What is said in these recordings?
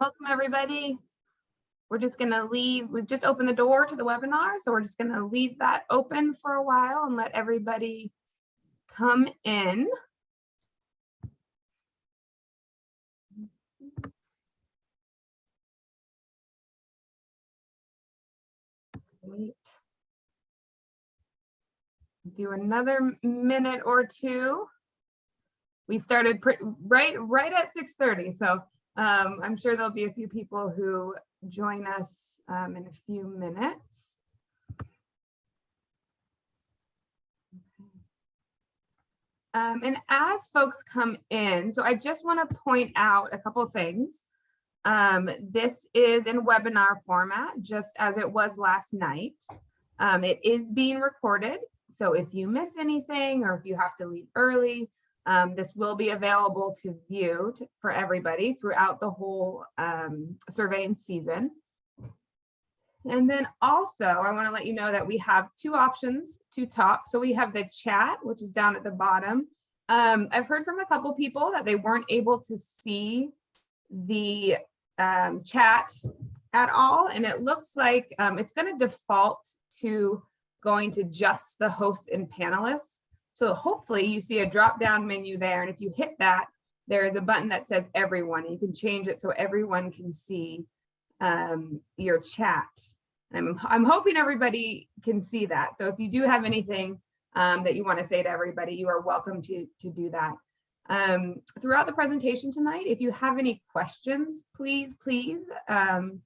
Welcome, everybody. We're just going to leave, we've just opened the door to the webinar, so we're just going to leave that open for a while and let everybody come in. Wait. Do another minute or two. We started right right at 6:30, so um, I'm sure there'll be a few people who join us um, in a few minutes. Um, and as folks come in, so I just want to point out a couple things. Um, this is in webinar format, just as it was last night. Um, it is being recorded, so if you miss anything or if you have to leave early, um, this will be available to view to, for everybody throughout the whole um, surveying season. And then also, I want to let you know that we have two options to talk. So we have the chat, which is down at the bottom. Um, I've heard from a couple people that they weren't able to see the um, chat at all. And it looks like um, it's going to default to going to just the hosts and panelists. So hopefully you see a drop down menu there. And if you hit that, there is a button that says everyone. You can change it so everyone can see um, your chat. I'm, I'm hoping everybody can see that. So if you do have anything um, that you want to say to everybody, you are welcome to, to do that. Um, throughout the presentation tonight, if you have any questions, please, please. Um,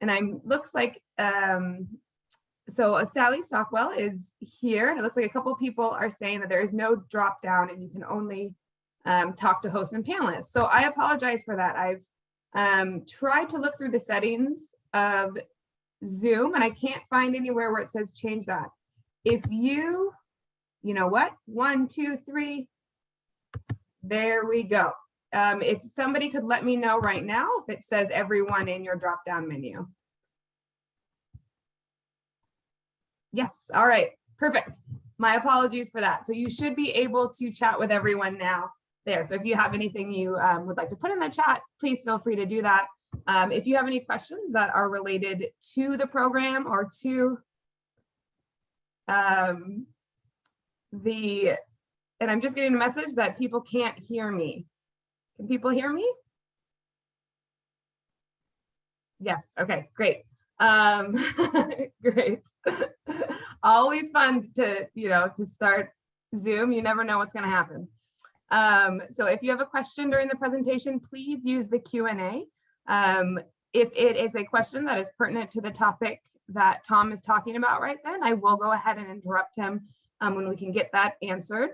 and I'm looks like, um, so uh, Sally Stockwell is here. And it looks like a couple people are saying that there is no drop down and you can only um, talk to hosts and panelists. So I apologize for that. I've um, tried to look through the settings of Zoom and I can't find anywhere where it says change that. If you, you know what, one, two, three, there we go. Um, if somebody could let me know right now if it says everyone in your drop down menu. Yes, all right, perfect. My apologies for that. So you should be able to chat with everyone now there. So if you have anything you um, would like to put in the chat, please feel free to do that. Um, if you have any questions that are related to the program or to um, the, and I'm just getting a message that people can't hear me. Can people hear me? Yes, okay, great. Um, great. Always fun to, you know, to start Zoom. You never know what's gonna happen. Um, so if you have a question during the presentation, please use the Q&A. Um, if it is a question that is pertinent to the topic that Tom is talking about right then, I will go ahead and interrupt him um, when we can get that answered.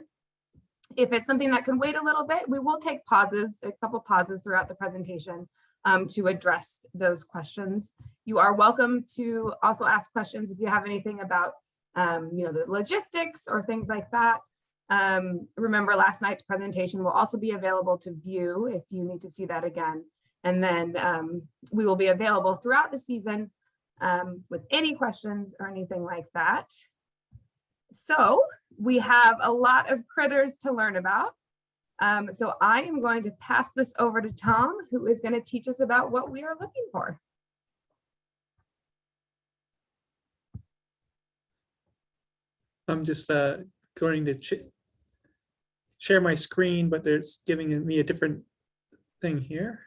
If it's something that can wait a little bit, we will take pauses, a couple pauses throughout the presentation um, to address those questions. You are welcome to also ask questions if you have anything about um, you know, the logistics or things like that. Um, remember last night's presentation will also be available to view if you need to see that again. And then um, we will be available throughout the season um, with any questions or anything like that. So we have a lot of critters to learn about. Um, so I am going to pass this over to Tom, who is going to teach us about what we are looking for. I'm just uh, going to share my screen, but there's giving me a different thing here.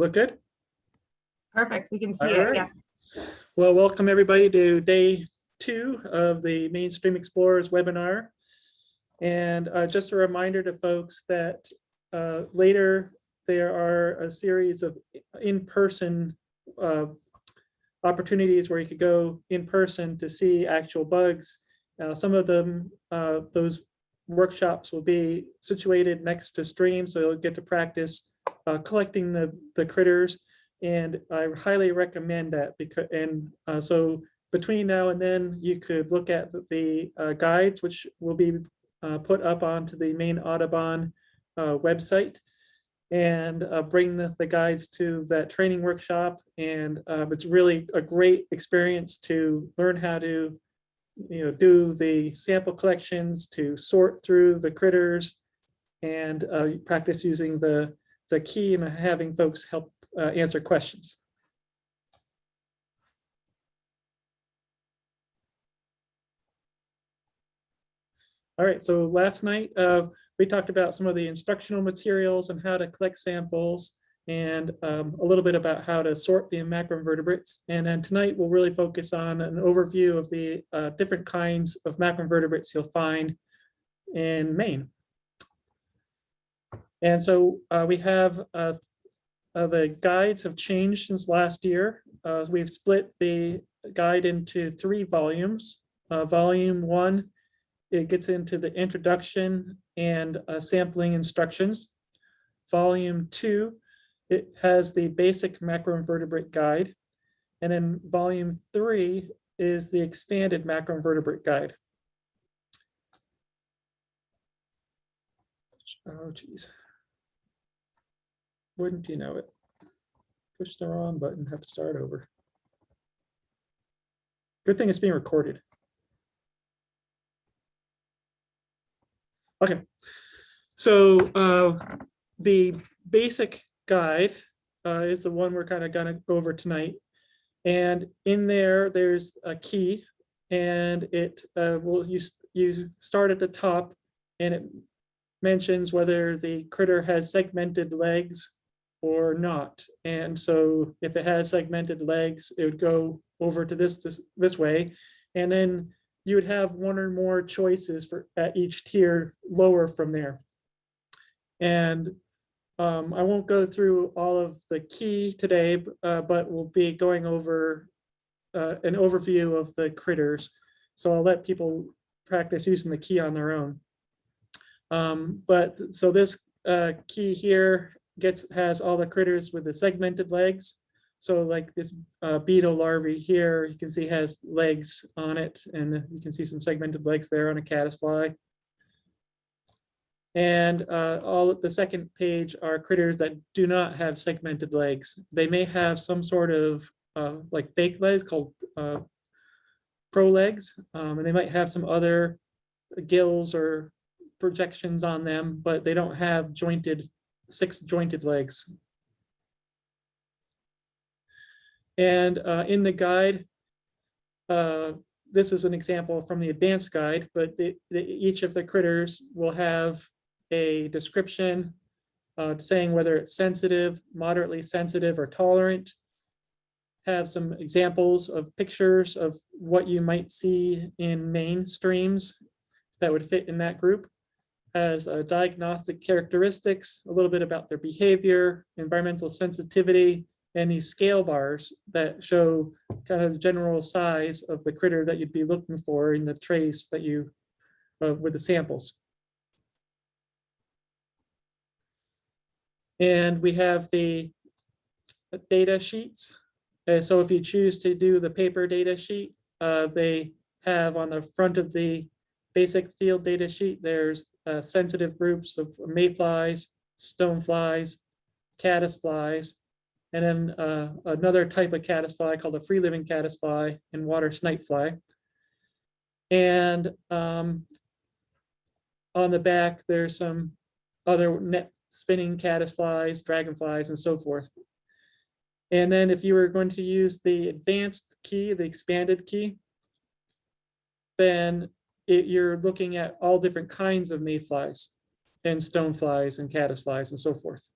Look good? Perfect. We can see All it. right. Yes. Well, welcome everybody to day two of the Mainstream Explorers webinar. And uh, just a reminder to folks that uh, later there are a series of in-person uh, opportunities where you could go in person to see actual bugs. Uh, some of them, uh, those workshops will be situated next to streams, so you'll get to practice uh, collecting the, the critters. And I highly recommend that because, and uh, so between now and then, you could look at the, the uh, guides, which will be uh, put up onto the Maine Audubon uh, website. and bring the, the guides to that training workshop. And it's really a great experience to learn how to, you know, do the sample collections, to sort through the critters, and uh, practice using the, the key in having folks help uh, answer questions. All right, so last night, uh, we talked about some of the instructional materials and how to collect samples and um, a little bit about how to sort the macroinvertebrates. And then tonight, we'll really focus on an overview of the uh, different kinds of macroinvertebrates you'll find in Maine. And so uh, we have uh, uh, the guides have changed since last year. Uh, we've split the guide into three volumes. Uh, volume one, it gets into the introduction and uh, sampling instructions. Volume two, it has the basic macroinvertebrate guide. And then volume three is the expanded macroinvertebrate guide. Oh, geez. Wouldn't you know it? Push the wrong button, have to start over. Good thing it's being recorded. Okay, so uh, the basic guide uh, is the one we're kind of gonna go over tonight. And in there, there's a key and it uh, will you, you start at the top and it mentions whether the critter has segmented legs or not. And so if it has segmented legs, it would go over to this, this, this way. And then you would have one or more choices for at each tier lower from there. And um, I won't go through all of the key today, uh, but we'll be going over uh, an overview of the critters. So I'll let people practice using the key on their own. Um, but so this uh, key here gets has all the critters with the segmented legs. So like this uh, beetle larvae here, you can see has legs on it, and you can see some segmented legs there on a caddisfly. And uh, all the second page are critters that do not have segmented legs. They may have some sort of uh, like fake legs called uh, prolegs, um, and they might have some other gills or projections on them, but they don't have jointed, six jointed legs. And uh, in the guide, uh, this is an example from the advanced guide, but the, the, each of the critters will have a description uh, saying whether it's sensitive, moderately sensitive, or tolerant. Have some examples of pictures of what you might see in Maine streams that would fit in that group. As uh, diagnostic characteristics, a little bit about their behavior, environmental sensitivity, and these scale bars that show kind of the general size of the critter that you'd be looking for in the trace that you, uh, with the samples. And we have the data sheets. Uh, so if you choose to do the paper data sheet, uh, they have on the front of the basic field data sheet, there's uh, sensitive groups of mayflies, stoneflies, caddisflies, and then uh, another type of caddisfly called a free living caddisfly and water snipefly. And um, on the back, there's some other net spinning caddisflies, dragonflies, and so forth. And then if you were going to use the advanced key, the expanded key, then it, you're looking at all different kinds of mayflies and stoneflies and caddisflies and so forth.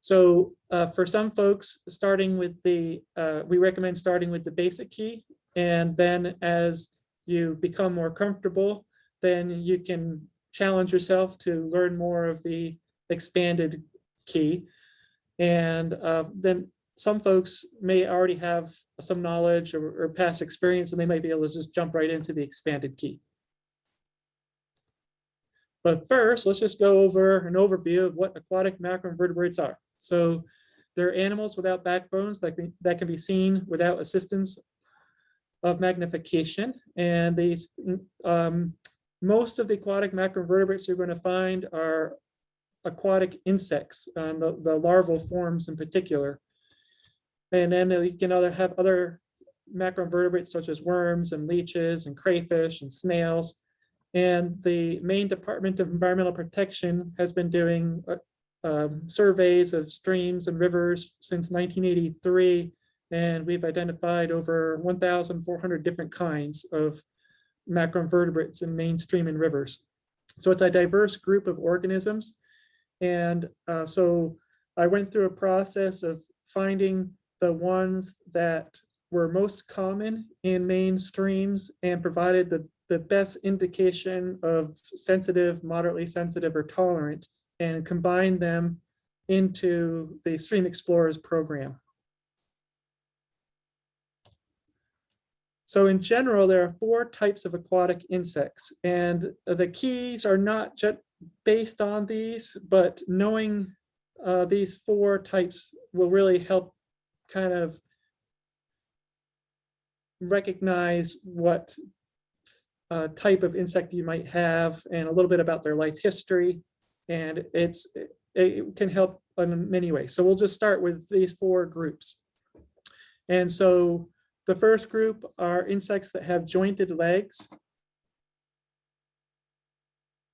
So uh, for some folks, starting with the, uh, we recommend starting with the basic key. And then as you become more comfortable, then you can challenge yourself to learn more of the expanded key. And uh, then some folks may already have some knowledge or, or, past experience, and they might be able to just jump right into the expanded key. But first, let's just go over an overview of what aquatic macroinvertebrates are. So they're animals without backbones that can, that can be seen without assistance of magnification. And these um, most of the aquatic macroinvertebrates you're going to find are aquatic insects, um, the, the larval forms in particular. And then you can other have other macroinvertebrates such as worms and leeches and crayfish and snails. And the Maine Department of Environmental Protection has been doing uh, um, surveys of streams and rivers since 1983. And we've identified over 1,400 different kinds of macroinvertebrates in Maine stream and rivers. So it's a diverse group of organisms. And uh, so I went through a process of finding the ones that were most common in Maine streams and provided the, the best indication of sensitive, moderately sensitive, or tolerant, and combined them into the Stream Explorers program. So in general, there are four types of aquatic insects, and the keys are not just based on these, but knowing uh, these four types will really help kind of recognize what uh, type of insect you might have and a little bit about their life history. And it's it can help in many ways. So we'll just start with these four groups. And so the first group are insects that have jointed legs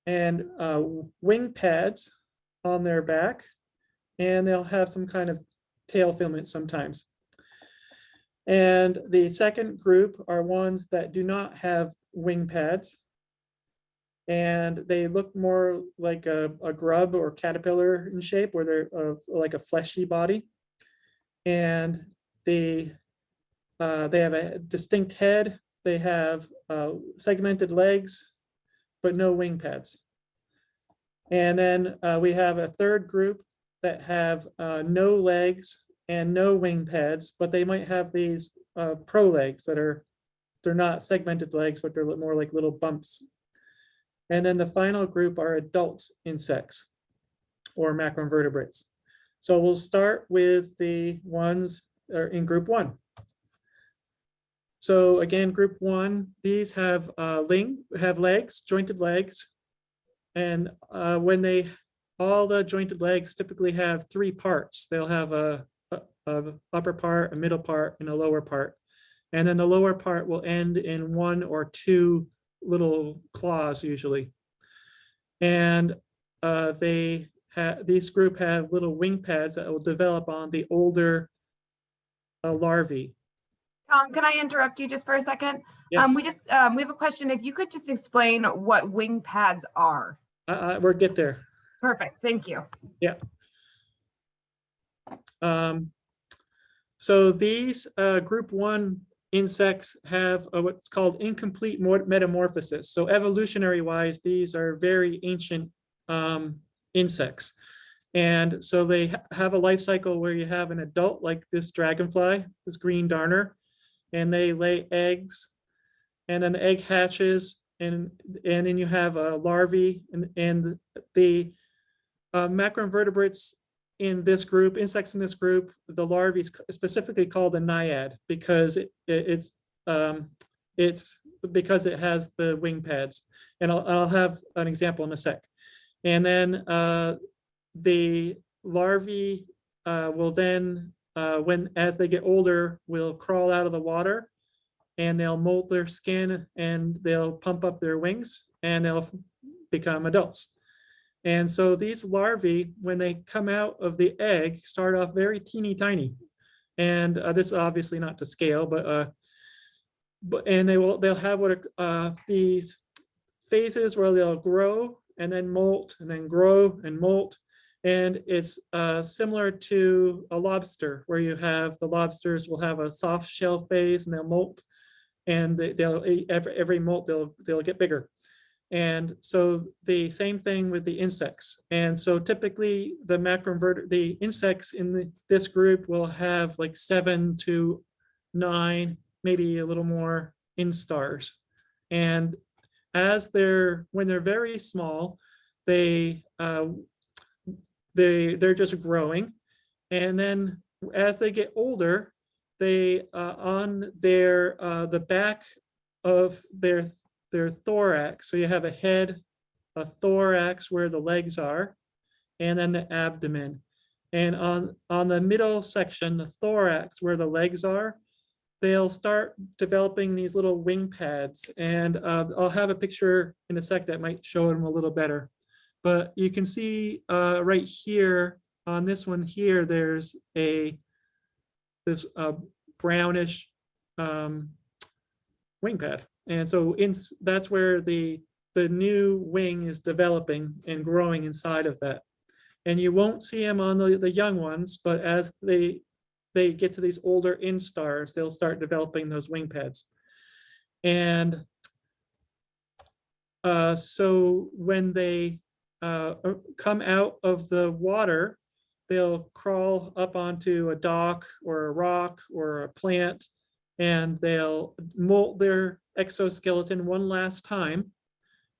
and uh, wing pads on their back, and they'll have some kind of tail filament sometimes. And the second group are ones that do not have wing pads. And they look more like a, a grub or caterpillar in shape, where they're like a fleshy body. And they, uh, they have a distinct head. They have uh, segmented legs, but no wing pads. And then uh, we have a third group that have uh, no legs and no wing pads, but they might have these uh, pro legs that are, they're not segmented legs, but they're more like little bumps. And then the final group are adult insects or macroinvertebrates. So we'll start with the ones that are in group one. So again, group one, these have uh, ling, have legs, jointed legs. And uh, when they, all the jointed legs typically have three parts. They'll have a, a, a upper part, a middle part, and a lower part. And then the lower part will end in one or two little claws usually. And uh, they have, these group have little wing pads that will develop on the older uh, larvae. Tom, can I interrupt you just for a second? Yes, Um, we just, um, we have a question. If you could just explain what wing pads are. I- I- we'll get there. Perfect, thank you. Yeah. Um, so these uh, group one insects have a, what's called incomplete metamorphosis. So evolutionary wise, these are very ancient um, insects. And so they ha- have a life cycle where you have an adult like this dragonfly, this green darner, and they lay eggs. And then the egg hatches and, and then you have a larvae and, and the uh, macroinvertebrates in this group, insects in this group, the larvae is specifically called a naiad because it, it- it's, um, it's because it has the wing pads. And I'll, I'll have an example in a sec. And then, uh, the larvae, uh, will then, uh, when, as they get older, will crawl out of the water and they'll molt their skin and they'll pump up their wings and they'll become adults. And so these larvae, when they come out of the egg, start off very teeny tiny. And uh, this is obviously not to scale, but uh, but and they will they'll have what are, uh, these phases where they'll grow and then molt and then grow and molt. And it's uh, similar to a lobster where you have the lobsters will have a soft shell phase and they'll molt. And they- they'll every, every molt they'll they'll get bigger. And so the same thing with the insects. And so typically the macroinverter, the insects in the- this group will have like seven to nine, maybe a little more instars. And as they're, when they're very small, they, uh, they, they're just growing. And then as they get older, they, uh, on their, uh, the back of their their thorax. So you have a head, a thorax where the legs are, and then the abdomen. And on, on the middle section, the thorax, where the legs are, they'll start developing these little wing pads. And uh, I'll have a picture in a sec that might show them a little better. But you can see uh, right here on this one here, there's a this uh, brownish um, wing pad. And so in, that's where the, the new wing is developing and growing inside of that. And you won't see them on the, the young ones, but as they, they get to these older instars, they'll start developing those wing pads. And uh, so when they uh, uh, come out of the water, they'll crawl up onto a dock or a rock or a plant and they'll molt their exoskeleton one last time.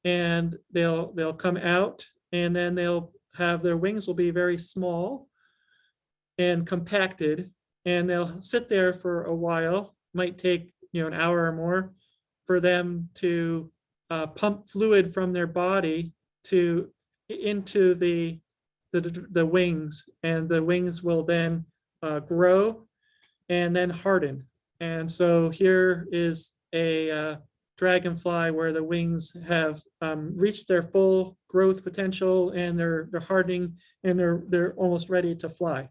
And they'll they'll come out and then they'll have their wings will be very small and compacted and they'll sit there for a while, might take, you know, an hour or more for them to uh, pump fluid from their body to into the the, the wings and the wings will then uh, grow and then harden. And so here is a uh, dragonfly where the wings have um, reached their full growth potential and they're they're hardening and they're they're almost ready to fly.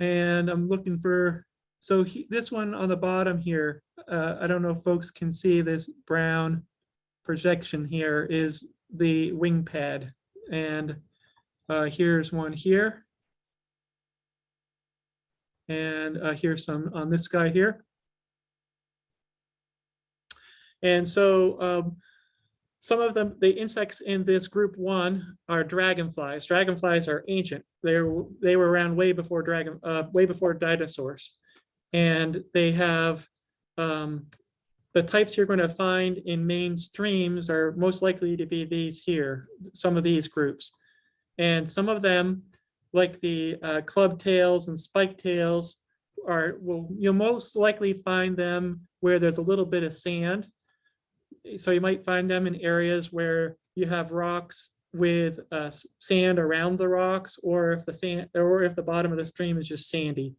And I'm looking for, so he, this one on the bottom here, uh, I don't know if folks can see this brown projection here is the wing pad. And uh, here's one here. And uh, here's some on this guy here. And so um, some of them, the insects in this group one are dragonflies. Dragonflies are ancient. They were, they were around way before dragon, uh, way before dinosaurs. And they have um, the types you're going to find in Maine streams are most likely to be these here, some of these groups. And some of them, like the uh, club tails and spike tails, are will you'll most likely find them where there's a little bit of sand. So you might find them in areas where you have rocks with uh, sand around the rocks, or if the sand, or if the bottom of the stream is just sandy.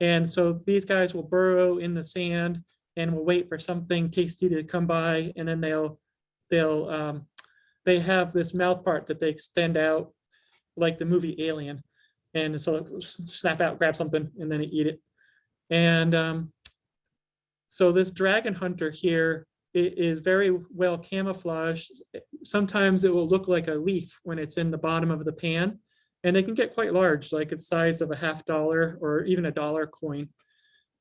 And so these guys will burrow in the sand and will wait for something tasty to come by and then they'll they'll um, they have this mouth part that they extend out like the movie Alien and so it'll snap out grab something and then eat it. And um, so this dragon hunter here i- very well camouflaged. Sometimes it will look like a leaf when it's in the bottom of the pan and they can get quite large like it's size of a half dollar or even a dollar coin.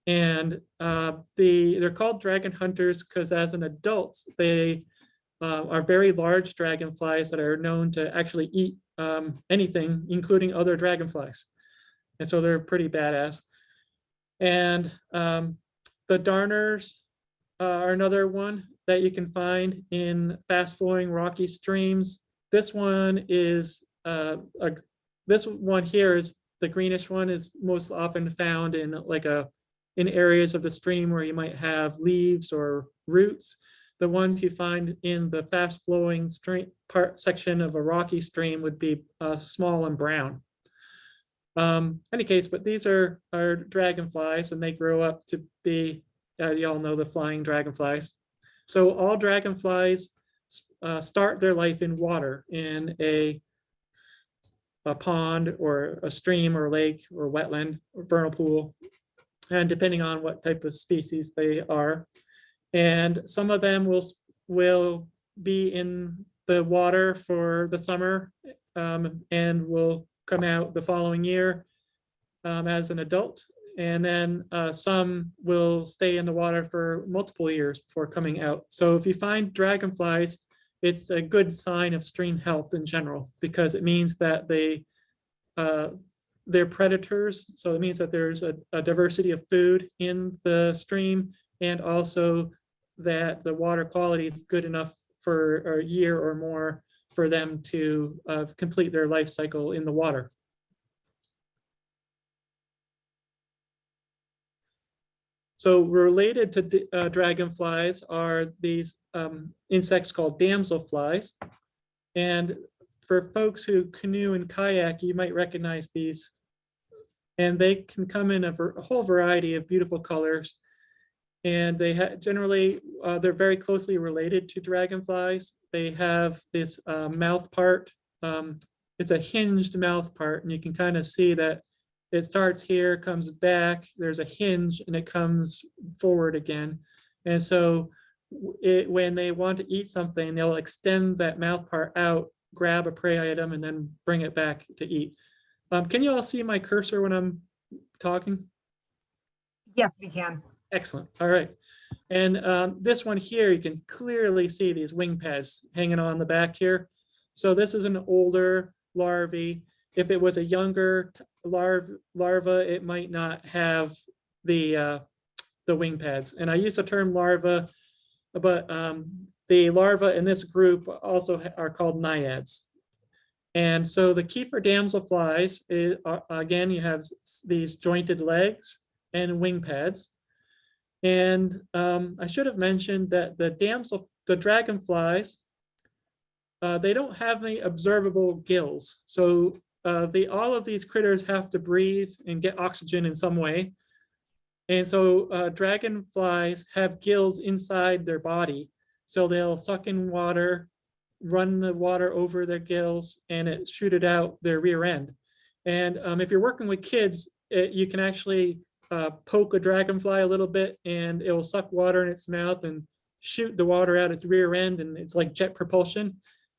And uh, the they're called dragon hunters because as an adult, they uh, are very large dragonflies that are known to actually eat um, anything, including other dragonflies. And so they're pretty badass. And um, the darners uh, are another one that you can find in fast flowing rocky streams. This one is uh, a, this one here is the greenish one is most often found in like a in areas of the stream where you might have leaves or roots. The ones you find in the fast flowing stream part section of a rocky stream would be uh, small and brown. Um, any case, but these are, are dragonflies and they grow up to be, uh, you all know the flying dragonflies. So all dragonflies uh, start their life in water in a, a pond or a stream or lake or wetland or vernal pool and depending on what type of species they are. And some of them will, will be in the water for the summer um, and will come out the following year um, as an adult. And then uh, some will stay in the water for multiple years before coming out. So if you find dragonflies, it's a good sign of stream health in general, because it means that they uh, they're predators, so it means that there's a, a diversity of food in the stream and also that the water quality is good enough for a year or more for them to uh, complete their life cycle in the water. So related to uh, dragonflies are these um, insects called damselflies. And for folks who canoe and kayak, you might recognize these. And they can come in a a whole variety of beautiful colors. And they generally, uh, they're very closely related to dragonflies. They have this uh, mouth part. um, It's a hinged mouth part, and you can kind of see that it starts here, comes back, there's a hinge, and it comes forward again. And so it, when they want to eat something, they'll extend that mouth part out, grab a prey item, and then bring it back to eat. Um, Can you all see my cursor when I'm talking? Yes, we can. Excellent. All right. And um, this one here, you can clearly see these wing pads hanging on the back here. So this is an older larvae. If it was a younger t- larv larva, it might not have the uh, the wing pads. And I use the term larva, but um, the larva in this group also are called naiads. And so the key for damselflies is, uh, again, you have these jointed legs and wing pads. And um, I should have mentioned that the damsel, the dragonflies, uh, they don't have any observable gills. So uh, they, all of these critters have to breathe and get oxygen in some way. And so uh, dragonflies have gills inside their body. So they'll suck in water, run the water over their gills, and it shoot it out their rear end. And um, if you're working with kids, it, you can actually uh, poke a dragonfly a little bit and it will suck water in its mouth and shoot the water out its rear end and it's like jet propulsion.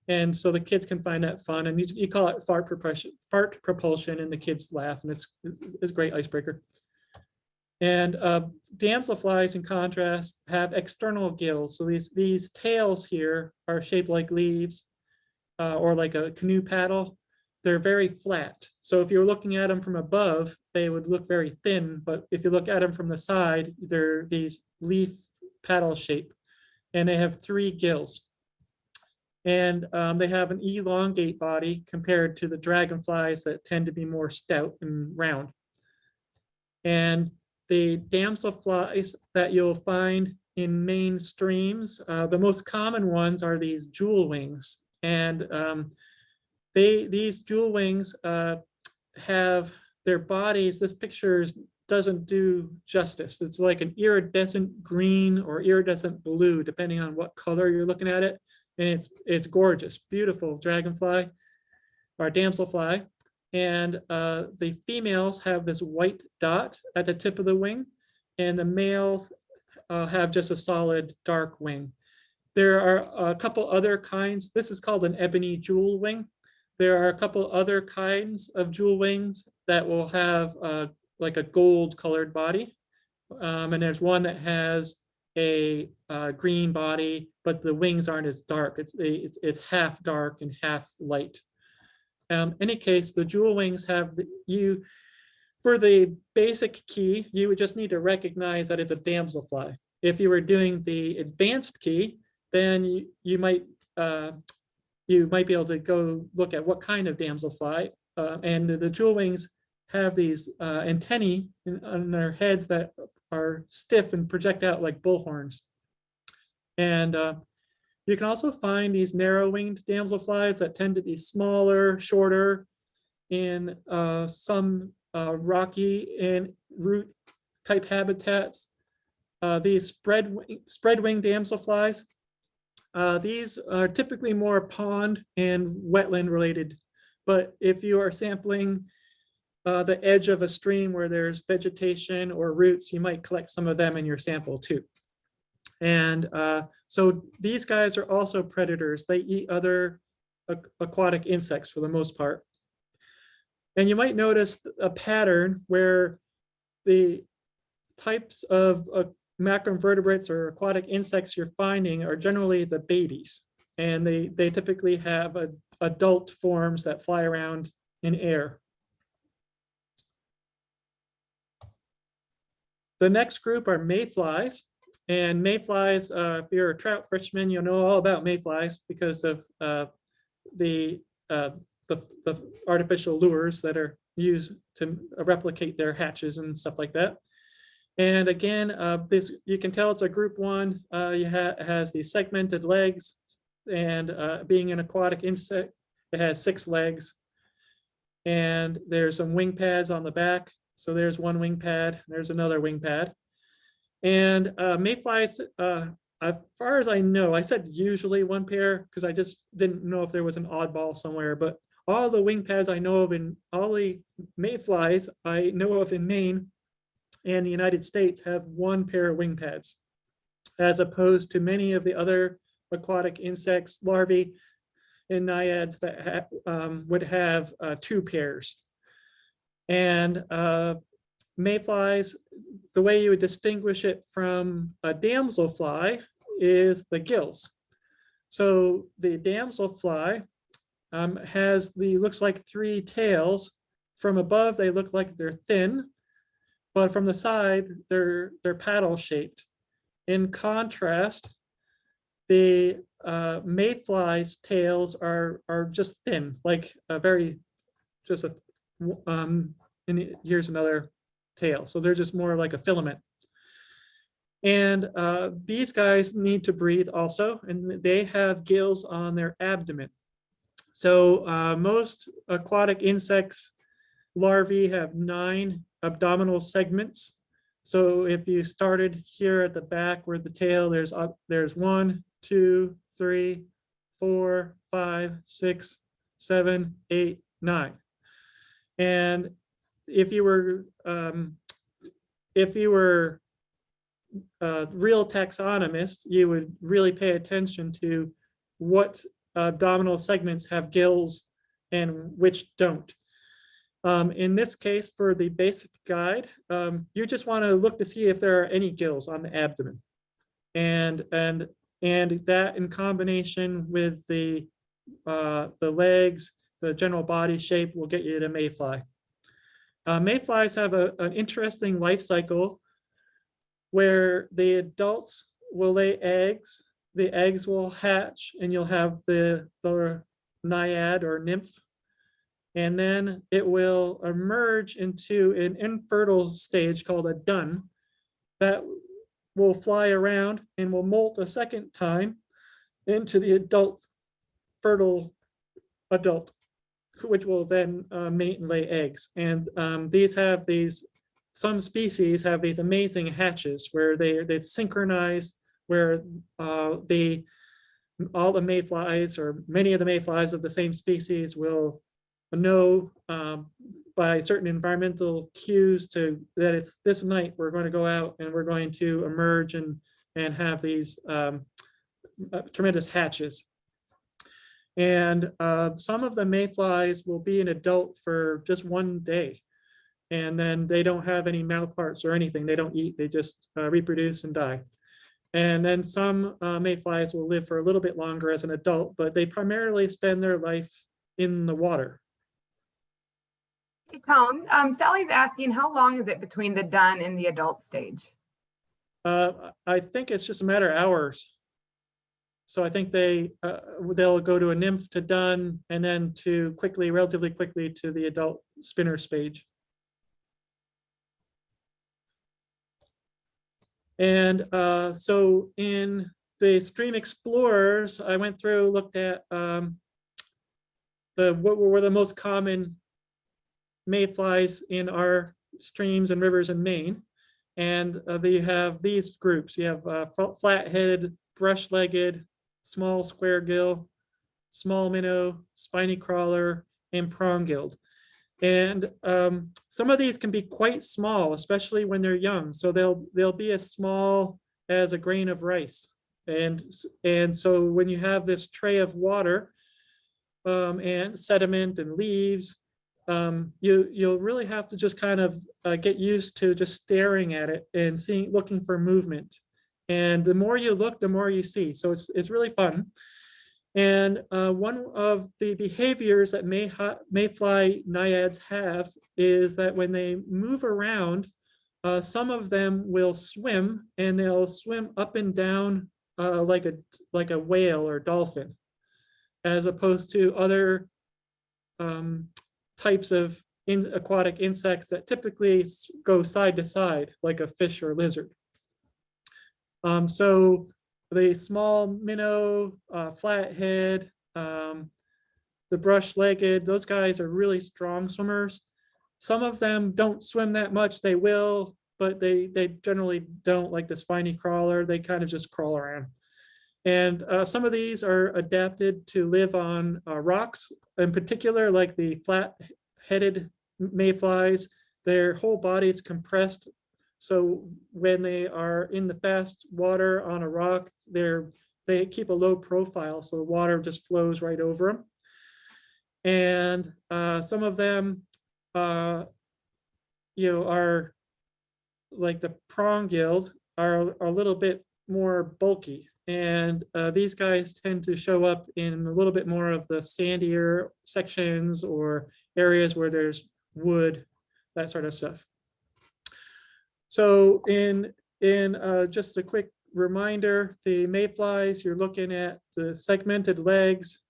And so the kids can find that fun and you, you call it fart propulsion, fart propulsion and the kids laugh and it's, it's, it's a great icebreaker. And uh, damselflies in contrast have external gills. So these, these tails here are shaped like leaves uh, or like a canoe paddle they're very flat. So if you're looking at them from above, they would look very thin, but if you look at them from the side, they're these leaf paddle shape. And they have three gills. And um, they have an elongate body compared to the dragonflies that tend to be more stout and round. And the damselflies that you'll find in Maine streams, uh, the most common ones are these jewel wings. And um, they, these jewel wings uh, have their bodies, this picture doesn't do justice. It's like an iridescent green or iridescent blue, depending on what color you're looking at it. And it's, it's gorgeous, beautiful dragonfly or damselfly. And uh, the females have this white dot at the tip of the wing and the males uh, have just a solid dark wing. There are a couple other kinds. This is called an ebony jewel wing. There are a couple other kinds of jewel wings that will have uh, like a gold colored body. Um, and there's one that has a uh, green body, but the wings aren't as dark. It's, it's, it's half dark and half light. Um, any case, the jewel wings have the, you, for the basic key, you would just need to recognize that it's a damselfly. If you were doing the advanced key, then you, you might uh, you might be able to go look at what kind of damselfly. Uh, and the jewel wings have these uh, antennae in, on their heads that are stiff and project out like bullhorns. And uh, you can also find these narrow-winged damselflies that tend to be smaller, shorter, in uh, some uh, rocky and root type habitats. Uh, these spread spread wing damselflies uh, these are typically more pond and wetland related. But if you are sampling uh, the edge of a stream where there's vegetation or roots, you might collect some of them in your sample too. And uh, so these guys are also predators. They eat other aquatic insects for the most part. And you might notice a pattern where the types of uh, macroinvertebrates or aquatic insects you're finding are generally the babies. And they, they typically have a, adult forms that fly around in air. The next group are mayflies. And mayflies, uh, if you're a trout fisherman, you'll know all about mayflies because of uh, the, uh, the, the artificial lures that are used to replicate their hatches and stuff like that. And again, uh, this, you can tell it's a group one, uh, you ha- has these segmented legs, and uh, being an aquatic insect, it has six legs. And there's some wing pads on the back. So there's one wing pad, there's another wing pad. And uh, mayflies, uh, as far as I know, I said usually one pair because I just didn't know if there was an oddball somewhere, but all the wing pads I know of in all the mayflies I know of in Maine and the United States have one pair of wing pads, as opposed to many of the other aquatic insects, larvae, and naiads that ha- um, would have uh, two pairs. And uh, mayflies, the way you would distinguish it from a damselfly is the gills. So the damselfly um, has the, looks like three tails. From above, they look like they're thin, but from the side, they're, they're paddle shaped. In contrast, the uh, mayfly's tails are, are just thin, like a very, just a, um, and here's another tail. So they're just more like a filament. And uh, these guys need to breathe also, and they have gills on their abdomen. So uh, most aquatic insects larvae have nine abdominal segments. So if you started here at the back where the tail, there's up, there's one, two, three, four, five, six, seven, eight, nine. And if you were, um, if you were a real taxonomist, you would really pay attention to what abdominal segments have gills and which don't. Um, in this case, for the basic guide, um, you just want to look to see if there are any gills on the abdomen. And, and, and that in combination with the, uh, the legs, the general body shape will get you to mayfly. Uh, mayflies have a, an interesting life cycle where the adults will lay eggs, the eggs will hatch, and you'll have the, the naiad or nymph. And then it will emerge into an infertile stage called a dun that will fly around and will molt a second time into the adult fertile adult, which will then uh, mate and lay eggs. And um, these have these, some species have these amazing hatches where they, they synchronize, where uh, they, all the mayflies or many of the mayflies of the same species will know um, by certain environmental cues to that it's this night we're going to go out and we're going to emerge and and have these um, uh, tremendous hatches. And uh, some of the mayflies will be an adult for just one day. And then they don't have any mouth parts or anything. They don't eat, they just uh, reproduce and die. And then some uh, mayflies will live for a little bit longer as an adult, but they primarily spend their life in the water. Hey, Tom, um, Sally's asking, how long is it between the dun and the adult stage? Uh, I think it's just a matter of hours. So I think they, uh, they'll go to a nymph to dun and then to quickly, relatively quickly to the adult spinner stage. And uh, so in the Stream Explorers, I went through, looked at um, the, what were the most common mayflies in our streams and rivers in Maine. And uh, they have these groups. You have uh, flat-headed, brush-legged, small square gill, small minnow, spiny crawler, and prong-gilled. And um, some of these can be quite small, especially when they're young. So they'll they'll be as small as a grain of rice. And and so when you have this tray of water um, and sediment and leaves, um, you you'll really have to just kind of uh, get used to just staring at it and seeing looking for movement. And the more you look, the more you see. So it's it's really fun. And uh, one of the behaviors that may mayfly naiads have is that when they move around, uh, some of them will swim and they'll swim up and down uh, like a like a whale or dolphin, as opposed to other um, types of in aquatic insects that typically go side to side like a fish or lizard. Um, so the small minnow, uh, flathead, um, the brush-legged, those guys are really strong swimmers. Some of them don't swim that much, they will, but they, they generally don't like the spiny crawler, they kind of just crawl around. And uh, some of these are adapted to live on uh, rocks, in particular, like the flat-headed mayflies. Their whole body is compressed, so when they are in the fast water on a rock, they're they keep a low profile, so the water just flows right over them. And uh, some of them, uh, you know, are like the prong gill are a little bit more bulky. And uh, these guys tend to show up in a little bit more of the sandier sections or areas where there's wood, that sort of stuff. So in, in uh, just a quick reminder, the mayflies, you're looking at the segmented legs,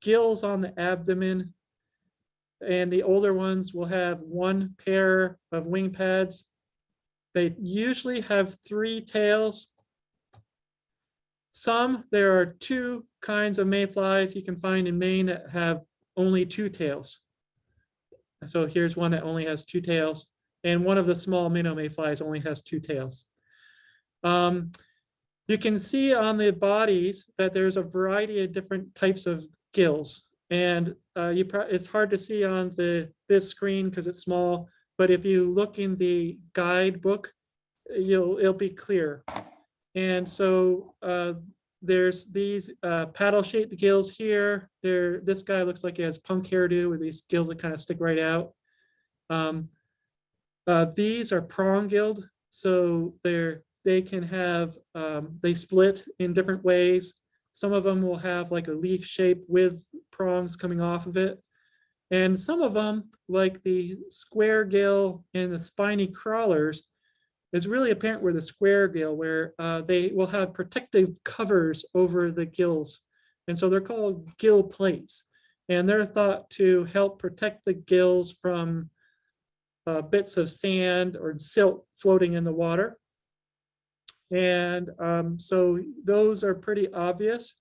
gills on the abdomen, and the older ones will have one pair of wing pads. They usually have three tails. Some, there are two kinds of mayflies you can find in Maine that have only two tails. So here's one that only has two tails, and one of the small minnow mayflies only has two tails. Um, you can see on the bodies that there's a variety of different types of gills. And uh, you it's hard to see on the this screen because it's small, but if you look in the guidebook, you'll it'll be clear. And so uh, there's these uh, paddle-shaped gills here. There, this guy looks like he has punk hairdo with these gills that kind of stick right out. Um, uh, these are prong-gilled, so they're they can have um, they split in different ways. Some of them will have like a leaf shape with prongs coming off of it. And some of them, like the square gill and the spiny crawlers, is really apparent where the square gill, where uh, they will have protective covers over the gills. And so they're called gill plates. And they're thought to help protect the gills from uh, bits of sand or silt floating in the water. And um, so those are pretty obvious.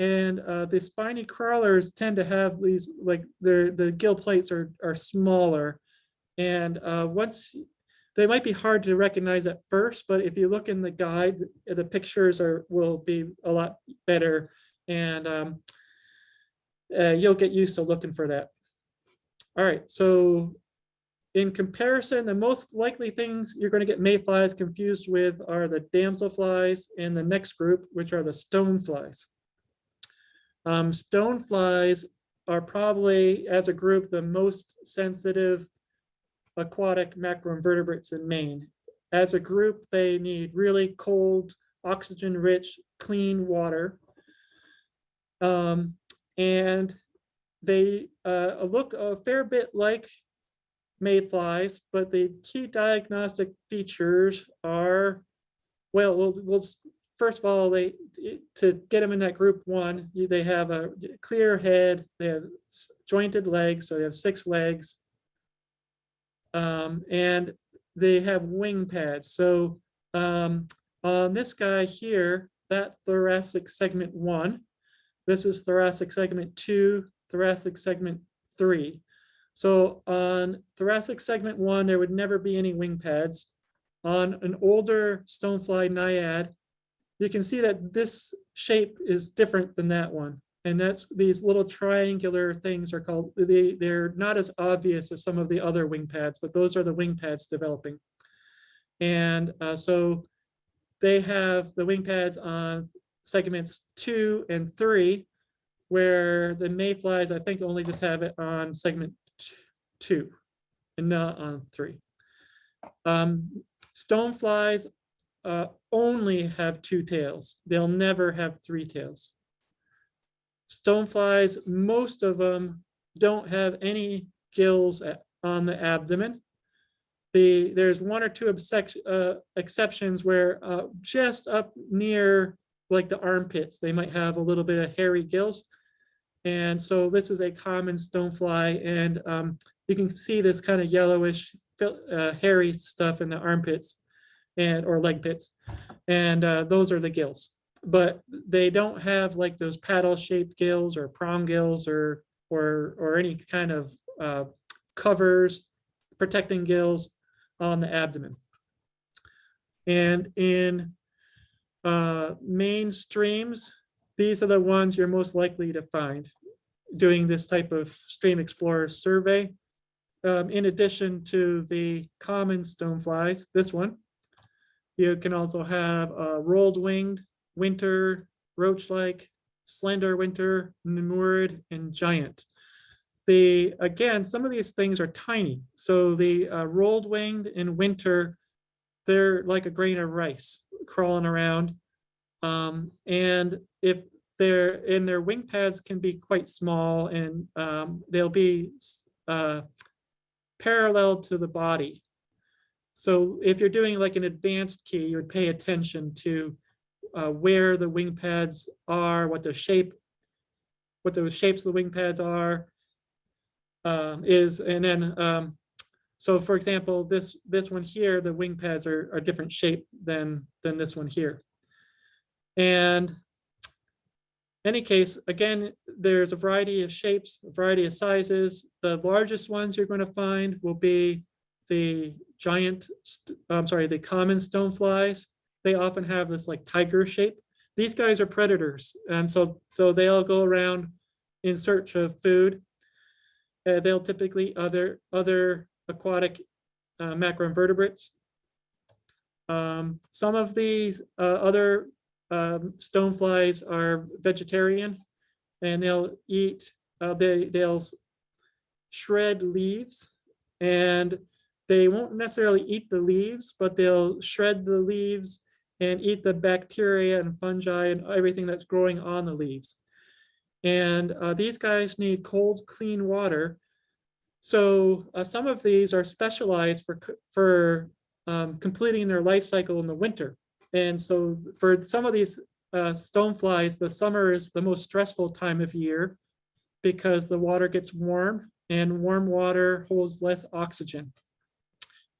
And uh, the spiny crawlers tend to have these, like their the gill plates are, are smaller. And uh, once they might be hard to recognize at first, but if you look in the guide, the pictures are will be a lot better and um, uh, you'll get used to looking for that. All right, so in comparison, the most likely things you're going to get mayflies confused with are the damselflies and the next group, which are the stoneflies. Um, stoneflies are probably, as a group, the most sensitive aquatic macroinvertebrates in Maine. As a group, they need really cold, oxygen-rich, clean water. Um, and they uh, look a fair bit like mayflies, but the key diagnostic features are, well, we'll, we'll first of all, they to get them in that group one, they have a clear head, they have jointed legs, so they have six legs, um, and they have wing pads. So um, on this guy here, that thoracic segment one, this is thoracic segment two, thoracic segment three. So on thoracic segment one, there would never be any wing pads. On an older stonefly naiad, you can see that this shape is different than that one. And that's these little triangular things are called, they, they're not as obvious as some of the other wing pads, but those are the wing pads developing. And uh, so they have the wing pads on segments two and three, where the mayflies, I think only just have it on segment two and not on three. Um, stoneflies uh, only have two tails. They'll never have three tails. Stoneflies, most of them don't have any gills on the abdomen. The, there's one or two uh, exceptions where uh, just up near like the armpits, they might have a little bit of hairy gills. And so this is a common stonefly and um, you can see this kind of yellowish uh, hairy stuff in the armpits and or leg pits. And uh, those are the gills. But they don't have like those paddle shaped gills or prong gills or, or, or any kind of uh, covers protecting gills on the abdomen. And in uh, Maine streams, these are the ones you're most likely to find doing this type of stream explorer survey. Um, in addition to the common stoneflies, this one, you can also have uh, rolled winged, winter, roach-like, slender winter, nemourid, and giant. They, again, some of these things are tiny. So the uh, rolled winged in winter, they're like a grain of rice crawling around. Um, and if they're in their wing pads can be quite small and um, they'll be uh, parallel to the body. So if you're doing like an advanced key, you would pay attention to uh, where the wing pads are, what the shape, what the shapes of the wing pads are, um, is, and then, um, so for example, this this one here, the wing pads are, are different shape than than this one here. And any case, again, there's a variety of shapes, a variety of sizes. The largest ones you're going to find will be the giant, I'm sorry, the common stoneflies. They often have this like tiger shape. These guys are predators, and so so they'll go around in search of food. Uh, they'll typically other other aquatic uh, macroinvertebrates. Um, some of these uh, other um, stoneflies are vegetarian and they'll eat, uh, they, they'll shred leaves and they won't necessarily eat the leaves, but they'll shred the leaves and eat the bacteria and fungi and everything that's growing on the leaves. And uh, these guys need cold, clean water. So uh, some of these are specialized for, for um, completing their life cycle in the winter. And so for some of these uh, stoneflies, the summer is the most stressful time of year because the water gets warm and warm water holds less oxygen.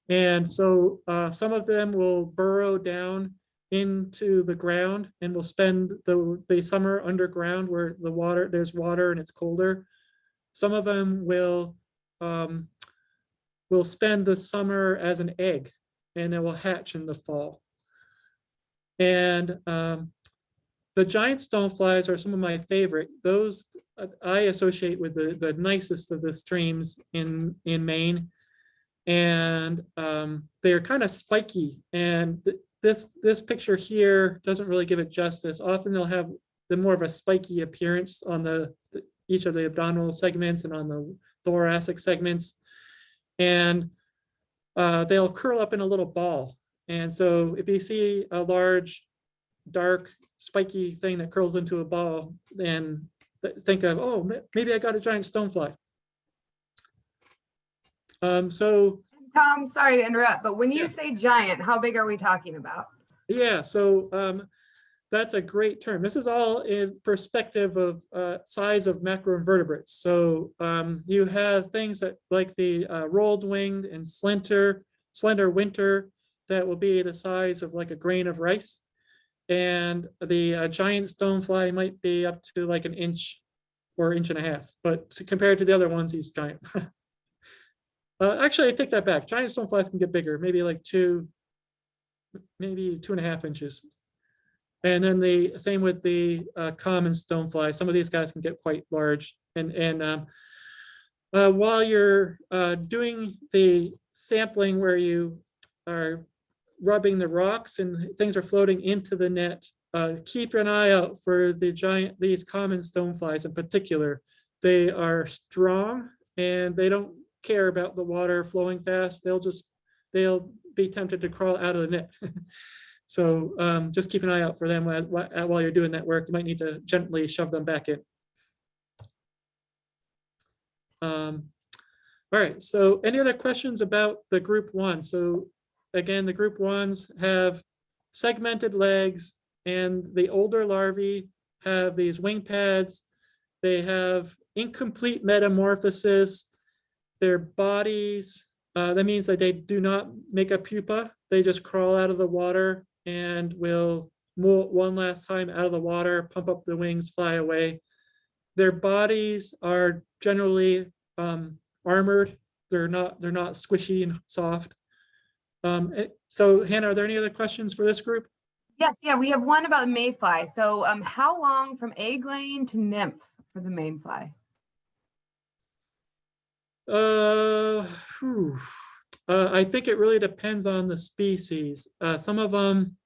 And so uh, some of them will burrow down into the ground and will spend the, the summer underground where the water, there's water and it's colder. Some of them will, um, will spend the summer as an egg and it will hatch in the fall. And um, the giant stoneflies are some of my favorite. Those uh, I associate with the, the nicest of the streams in, in Maine. And um, they're kind of spiky. And this, this picture here doesn't really give it justice. Often they'll have the more of a spiky appearance on the, the each of the abdominal segments and on the thoracic segments. And uh, they'll curl up in a little ball. And so if you see a large, dark, spiky thing that curls into a ball, then think of, oh, maybe I got a giant stonefly. Um, so Tom, sorry to interrupt, but when you say giant, how big are we talking about? yeah, so um, that's a great term. This is all in perspective of uh, size of macroinvertebrates. So um, you have things that like the uh, rolled winged and slender, slender winter that will be the size of like a grain of rice. And the uh, giant stonefly might be up to like an inch or inch and a half, but compared to the other ones, he's giant. uh, actually, I take that back. Giant stoneflies can get bigger, maybe like two, maybe two and a half inches. And then the same with the uh, common stonefly. Some of these guys can get quite large. And, and um, uh, while you're uh, doing the sampling where you are rubbing the rocks and things are floating into the net, uh, keep an eye out for the giant, these common stoneflies in particular. They are strong and they don't care about the water flowing fast. They'll just, they'll be tempted to crawl out of the net. so um, just keep an eye out for them while, while you're doing that work. You might need to gently shove them back in. Um, all right, so any other questions about the group one? So again, the group ones have segmented legs and the older larvae have these wing pads. They have incomplete metamorphosis. Their bodies, uh, that means that they do not make a pupa. They just crawl out of the water and will mo- one last time out of the water, pump up the wings, fly away. Their bodies are generally um, armored. They're not, they're not squishy and soft. Um, eh, so Hannah, are there any other questions for this group? Yes, yeah, we have one about mayfly. So um, how long from egg laying to nymph for the mayfly? Uh. Uh, I think it really depends on the species. Uh, some of them.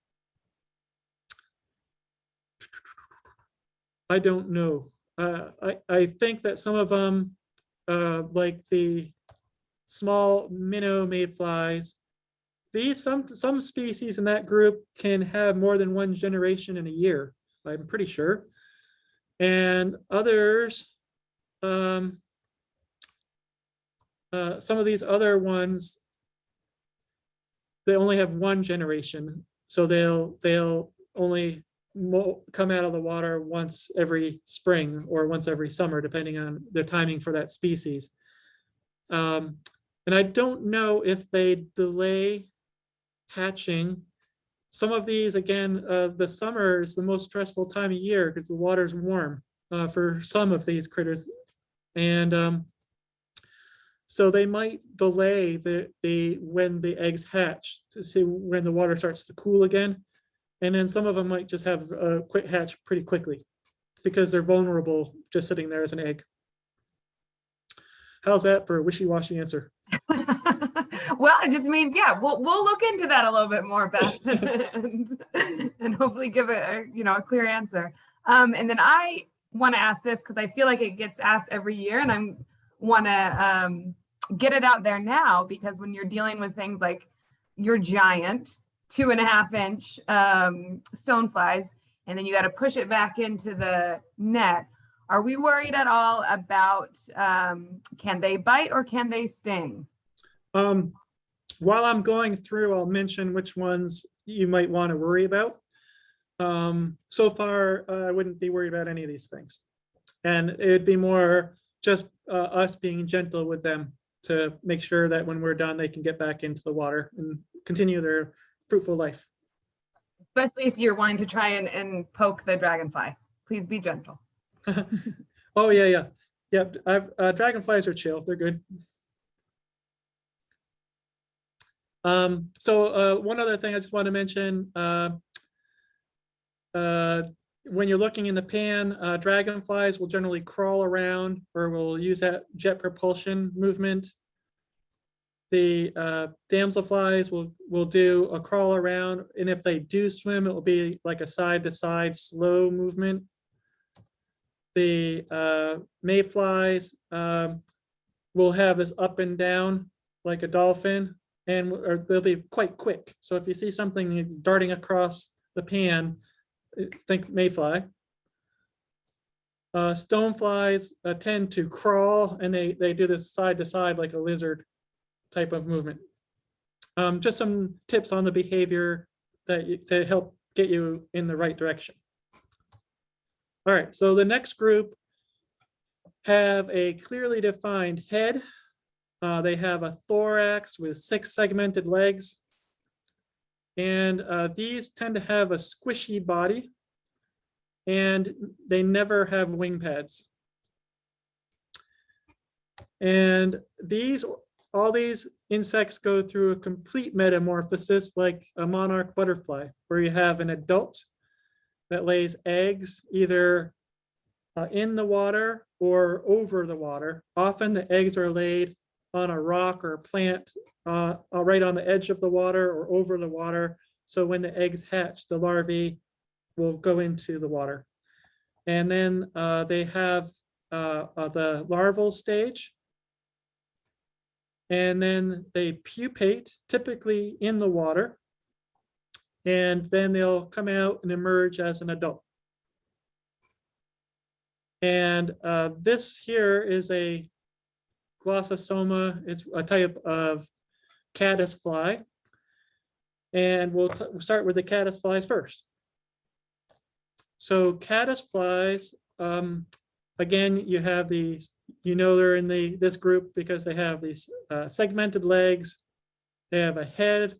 I don't know. Uh, I, I think that some of them, uh, like the small minnow mayflies, these, some, some species in that group can have more than one generation in a year, I'm pretty sure. And others, um, uh, some of these other ones, they only have one generation, so they'll, they'll only come out of the water once every spring or once every summer, depending on the timing for that species. Um, and I don't know if they delay hatching. Some of these, again, uh, the summer is the most stressful time of year because the water's warm uh, for some of these critters. And um, so they might delay the, the, when the eggs hatch to see when the water starts to cool again. And then some of them might just have a quick hatch pretty quickly because they're vulnerable just sitting there as an egg. How's that for a wishy-washy answer? well, it just means, yeah, we'll, we'll look into that a little bit more, Beth, and, and hopefully give it a, you know, a clear answer. Um, and then I want to ask this because I feel like it gets asked every year and I'm want to um, get it out there now because when you're dealing with things like your giant two and a half inch um, stone flies, and then you got to push it back into the net. Are we worried at all about um, can they bite or can they sting? Um, while I'm going through, I'll mention which ones you might want to worry about. Um, so far, uh, I wouldn't be worried about any of these things. And it'd be more just uh, us being gentle with them to make sure that when we're done, they can get back into the water and continue their fruitful life. Especially if you're wanting to try and, and poke the dragonfly. Please be gentle. Oh, yeah, yeah. Yep, I've, uh, dragonflies are chill, they're good. Um, so, uh, one other thing I just want to mention, uh, uh, when you're looking in the pan, uh, dragonflies will generally crawl around or will use that jet propulsion movement. The uh, damselflies will, will do a crawl around, and if they do swim, it will be like a side-to-side slow movement the uh, mayflies um, will have this up and down like a dolphin and they'll be quite quick. So if you see something darting across the pan, think mayfly. Uh, stoneflies uh, tend to crawl and they, they do this side to side like a lizard type of movement. Um, just some tips on the behavior that you- to help get you in the right direction. All right, so the next group have a clearly defined head. Uh, they have a thorax with six segmented legs. And uh, these tend to have a squishy body. And they never have wing pads. And these, all these insects go through a complete metamorphosis like a monarch butterfly, where you have an adult that lays eggs either uh, in the water or over the water. Often the eggs are laid on a rock or a plant uh, uh, right on the edge of the water or over the water. So when the eggs hatch, the larvae will go into the water. And then uh, they have uh, uh, the larval stage. And then they pupate, typically in the water and then they'll come out and emerge as an adult. And uh, this here is a glossosoma. It's a type of caddisfly. And we'll, we'll start with the caddisflies first. So caddisflies, um, again, you have these, you know they're in the this group because they have these uh, segmented legs. They have a head,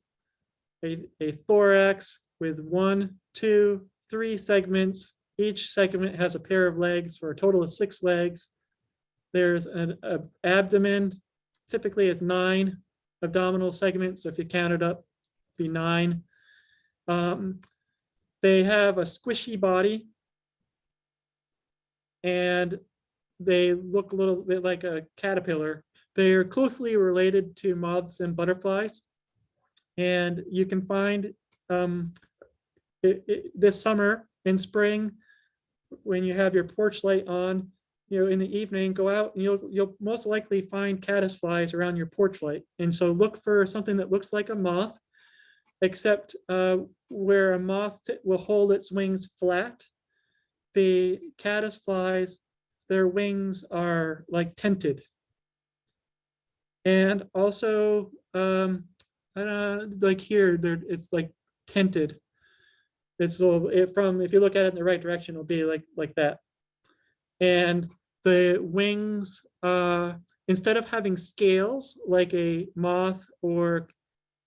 a, a thorax with one, two, three segments. Each segment has a pair of legs for a total of six legs. There's an abdomen, typically it's nine abdominal segments. So if you count it up, be nine. Um, They have a squishy body. And they look a little bit like a caterpillar. They are closely related to moths and butterflies. And you can find um, it- it- this summer in spring, when you have your porch light on, you know, in the evening, go out and you'll, you'll most likely find caddisflies around your porch light. And so look for something that looks like a moth, except uh, where a moth will hold its wings flat. The caddisflies, their wings are like tented. And also, um, I don't know, like here, there, it's like tinted. It's so it from, if you look at it in the right direction, it'll be like, like that. And the wings, uh, instead of having scales like a moth or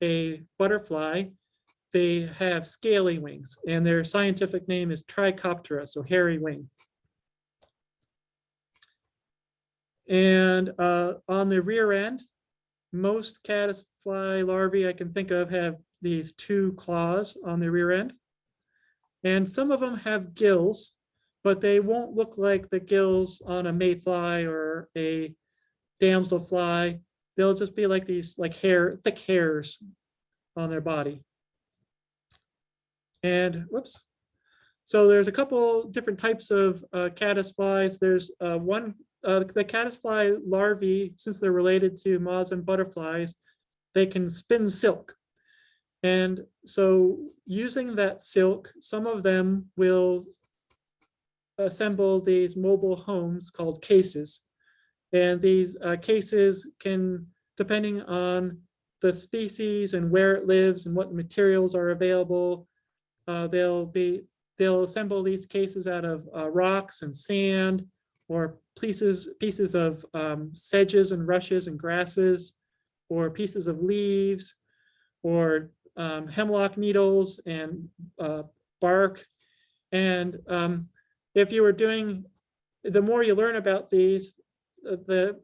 a butterfly, they have scaly wings and their scientific name is Trichoptera, so hairy wing. And uh, on the rear end, most caddisfly larvae I can think of have these two claws on the rear end. And some of them have gills, but they won't look like the gills on a mayfly or a damselfly. They'll just be like these like hair, thick hairs on their body. And whoops. So there's a couple different types of uh, caddisflies. There's uh, one, uh, the caddisfly larvae, since they're related to moths and butterflies, they can spin silk. And so using that silk, some of them will assemble these mobile homes called cases. And these uh, cases can, depending on the species and where it lives and what materials are available, uh, they'll be, they'll assemble these cases out of uh, rocks and sand or pieces, pieces of um, sedges and rushes and grasses or pieces of leaves or um, hemlock needles and uh, bark. And um, if you were doing, the more you learn about these, the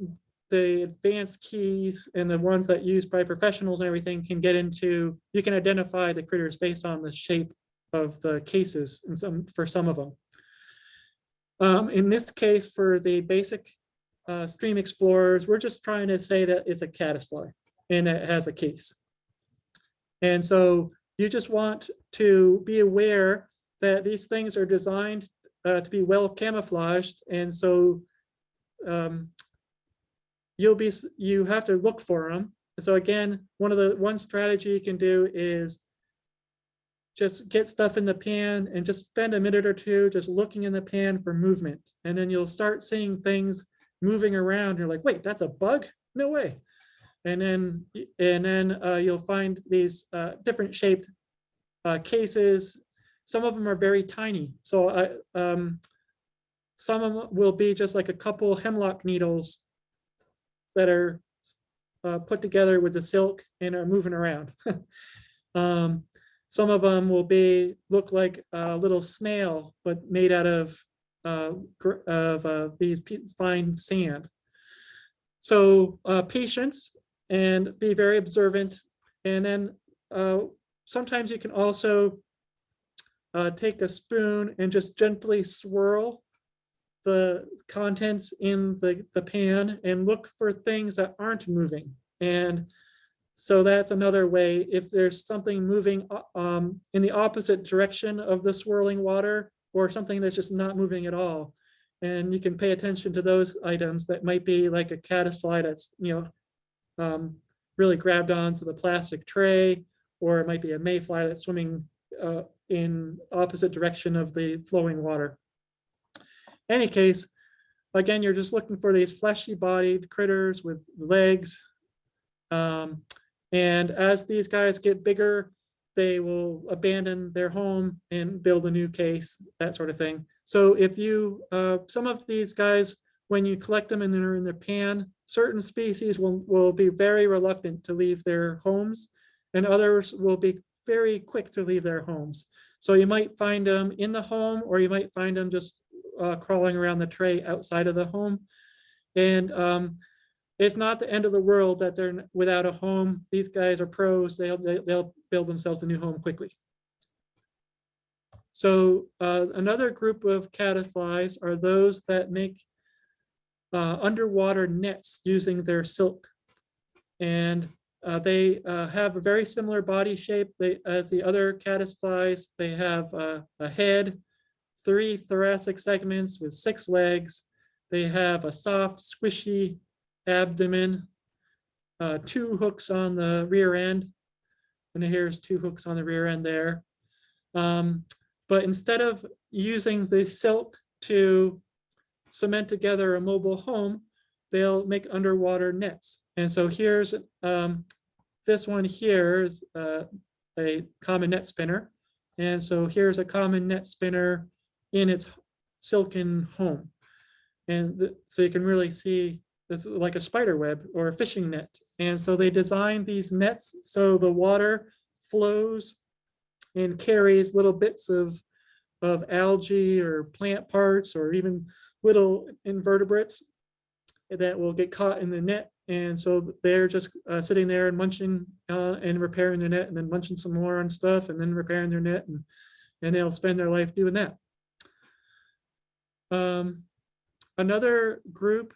the advanced keys and the ones that used by professionals and everything can get into, you can identify the critters based on the shape of the cases and some, for some of them. Um, in this case, for the basic uh, stream explorers, we're just trying to say that it's a caddisfly and it has a case. And so you just want to be aware that these things are designed uh, to be well camouflaged. And so um, you'll be, you have to look for them. So again, one of the, one strategy you can do is just get stuff in the pan and just spend a minute or two just looking in the pan for movement. And then you'll start seeing things moving around. You're like, wait, that's a bug? No way. And then, and then uh, you'll find these uh, different shaped uh, cases. Some of them are very tiny. So I, um, some of them will be just like a couple hemlock needles that are uh, put together with the silk and are moving around. um, some of them will be look like a little snail, but made out of uh, of uh, these fine sand. So uh, patience and be very observant. And then uh, sometimes you can also uh, take a spoon and just gently swirl the contents in the, the pan and look for things that aren't moving. And so that's another way, if there's something moving uh, um, in the opposite direction of the swirling water or something that's just not moving at all. And you can pay attention to those items that might be like a caddisfly that's, you know, um, really grabbed onto the plastic tray, or it might be a mayfly that's swimming uh, in opposite direction of the flowing water. Any case, again, you're just looking for these fleshy bodied critters with legs. Um, and as these guys get bigger, they will abandon their home and build a new case, that sort of thing. So if you, uh, some of these guys, when you collect them and they're in their pan, certain species will, will be very reluctant to leave their homes and others will be very quick to leave their homes. So you might find them in the home or you might find them just uh, crawling around the tray outside of the home. And um, it's not the end of the world that they're without a home. These guys are pros. They'll, they'll build themselves a new home quickly. So uh, another group of caddisflies are those that make uh, underwater nets using their silk. And uh, they uh, have a very similar body shape they, as the other caddisflies. They have uh, a head, three thoracic segments with six legs. They have a soft, squishy abdomen, uh, two hooks on the rear end. And here's two hooks on the rear end there. Um, but instead of using the silk to cement together a mobile home, they'll make underwater nets. And so here's, um, this one here is uh, a common net spinner. And so here's a common net spinner in its silken home. And so you can really see this is like a spider web or a fishing net. And so they designed these nets so the water flows and carries little bits of, of algae or plant parts or even little invertebrates that will get caught in the net. And so they're just uh, sitting there and munching uh, and repairing their net and then munching some more on stuff and then repairing their net and, and they'll spend their life doing that. Um, another group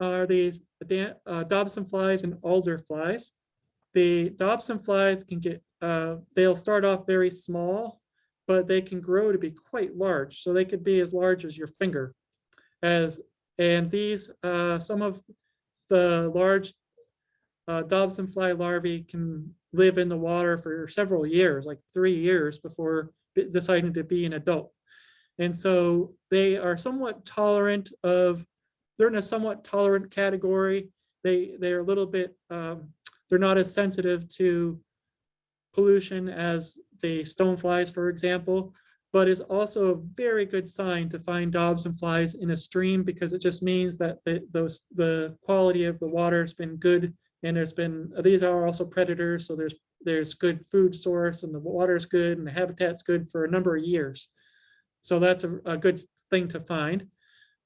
are these uh, Dobson flies and alder flies. The Dobson flies can get, uh, they'll start off very small, but they can grow to be quite large. So they could be as large as your finger. As, and these, uh, some of the large uh, Dobson fly larvae can live in the water for several years, like three years before deciding to be an adult. And so they are somewhat tolerant of, they're in a somewhat tolerant category. They, they're a little bit, um, they're not as sensitive to pollution as the stoneflies, for example, but is also a very good sign to find Dobson flies in a stream because it just means that the, those, the quality of the water has been good. And there's been, these are also predators, so there's, there's good food source and the water is good and the habitat's good for a number of years. So that's a, a good thing to find.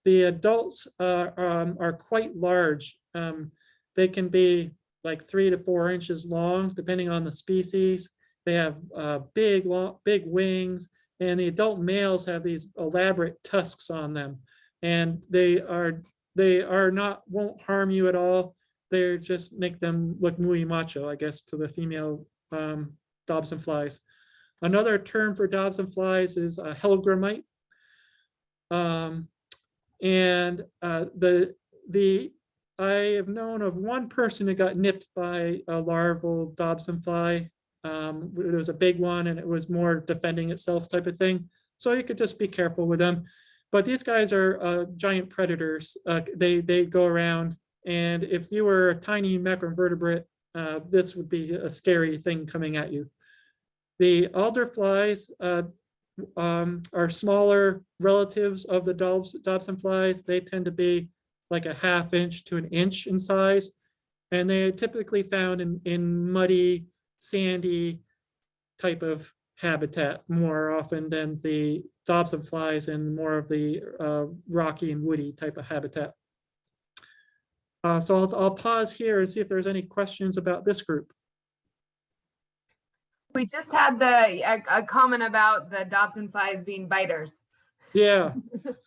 The adults uh, um, are quite large. Um, They can be like three to four inches long, depending on the species. They have uh, big, long, big wings, and the adult males have these elaborate tusks on them. And they are, they are not, won't harm you at all. They just make them look muy macho, I guess, to the female um, Dobson flies. Another term for Dobson flies is hellgrammite. Um, and uh, the, the, I have known of one person who got nipped by a larval Dobson fly. Um, it was a big one and it was more defending itself type of thing. So you could just be careful with them. But these guys are uh, giant predators. Uh, they, they go around and if you were a tiny macroinvertebrate, uh, this would be a scary thing coming at you. The alder flies uh, um, are smaller relatives of the Dobs- Dobson flies. They tend to be like a half inch to an inch in size. And they are typically found in, in muddy, sandy type of habitat more often than the Dobson flies and more of the uh, rocky and woody type of habitat. Uh, so I'll, I'll pause here and see if there's any questions about this group. We just had the, a, a comment about the Dobson flies being biters. Yeah.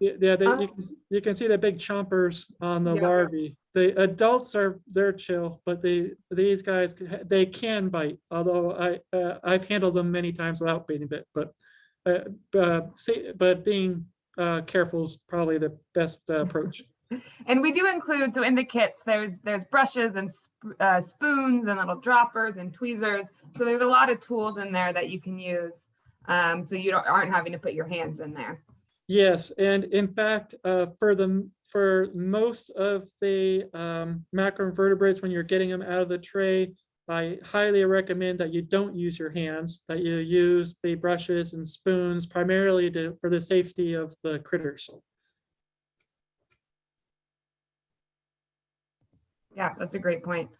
Yeah, they, you, can you can see the big chompers on the Yeah. larvae. The adults are, they're chill, but the, these guys, they can bite, although I, uh, I've handled them many times without being bit, but uh, uh, see, but being uh, careful is probably the best uh, approach. And we do include, so in the kits, there's, there's brushes and sp- uh, spoons and little droppers and tweezers. So there's a lot of tools in there that you can use. Um, so you don't, aren't having to put your hands in there. Yes, and in fact, uh, for the, for most of the um, macroinvertebrates, when you're getting them out of the tray, I highly recommend that you don't use your hands, that you use the brushes and spoons primarily to, for the safety of the critters. Yeah, that's a great point.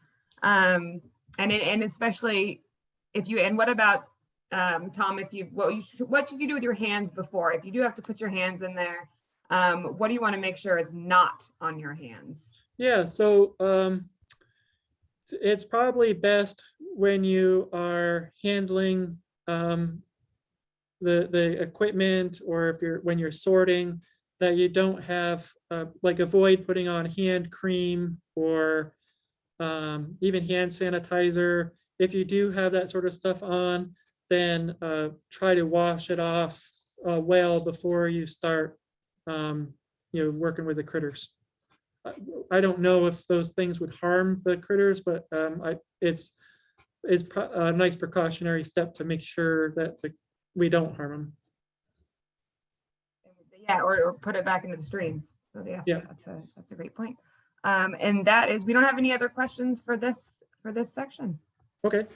Um, and and especially if you, and what about, um, Tom, if you, what you, should- what should you do with your hands before? If you do have to put your hands in there, um, what do you want to make sure is not on your hands? Yeah, so um, it's probably best when you are handling um, the the equipment or if you're when you're sorting that you don't have uh, like avoid putting on hand cream or um, even hand sanitizer. If you do have that sort of stuff on, then uh, try to wash it off uh, well before you start, um, you know, working with the critters. I- don't know if those things would harm the critters, but um, I, it's, it's a nice precautionary step to make sure that the- we don't harm them. Yeah, or, or put it back into the streams. So yeah, Yeah. that's a, that's a great point. Um, and that is, we don't have any other questions for this, for this section. Okay.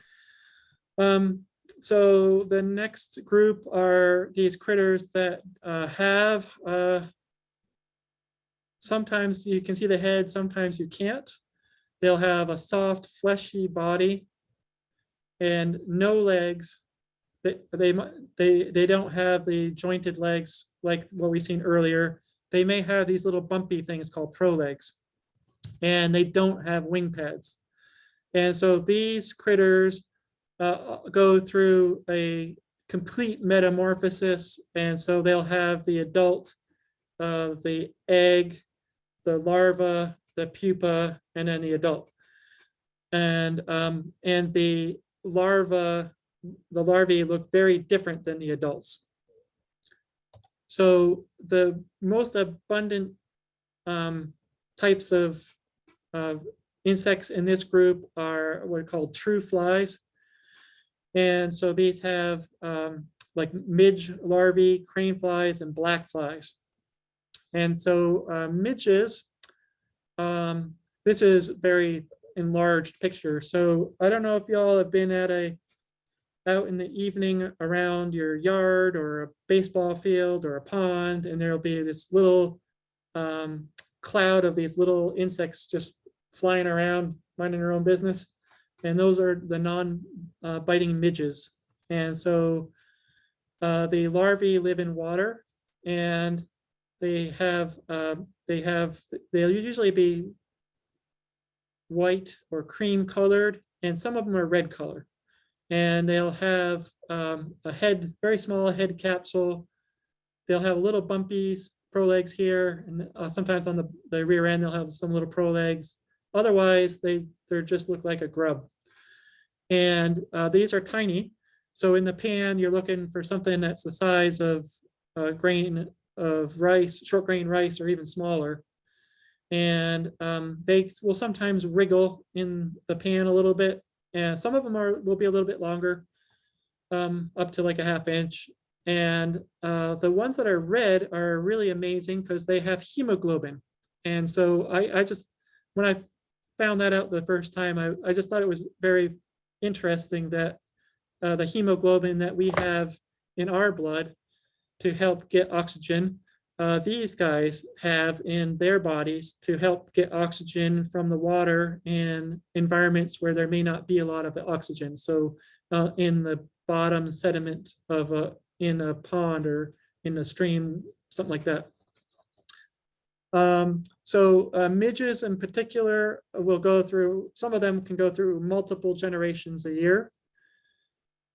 Um, so the next group are these critters that uh, have uh, sometimes you can see the head, sometimes you can't. They'll have a soft fleshy body and no legs. They, they, they, they don't have the jointed legs like what we've seen earlier. They may have these little bumpy things called prolegs. And they don't have wing pads. And so these critters uh, go through a complete metamorphosis. And so they'll have the adult, uh, the egg, the larva, the pupa, and then the adult. And, um, and the larva, the larvae look very different than the adults. So the most abundant um, types of insects in this group are what are called true flies. And so these have um, like midge larvae, crane flies, and black flies. And so uh, midges, um, this is very enlarged picture. So I don't know if y'all have been at a out in the evening around your yard or a baseball field or a pond, and there'll be this little um, cloud of these little insects just flying around, minding their own business. And those are the non-biting midges. And so uh, the larvae live in water and they have, um, they have, they'll usually be white or cream colored, and some of them are red color. And they'll have um, a head, very small head capsule. They'll have little bumpies, prolegs here, and uh, sometimes on the, the rear end, they'll have some little prolegs. Otherwise, they, they're just look like a grub. And uh, these are tiny. So in the pan, you're looking for something that's the size of a grain of rice, short grain rice, or even smaller. And um, they will sometimes wriggle in the pan a little bit. And some of them are will be a little bit longer, um, up to like a half inch. And uh, the ones that are red are really amazing because they have hemoglobin. And so I, I just, when I found that out the first time, I, I just thought it was very interesting that uh, the hemoglobin that we have in our blood to help get oxygen, uh, these guys have in their bodies to help get oxygen from the water in environments where there may not be a lot of oxygen. So uh, in the bottom sediment of a, in a pond or in a stream, something like that. Um, so uh, midges in particular will go through, some of them can go through multiple generations a year.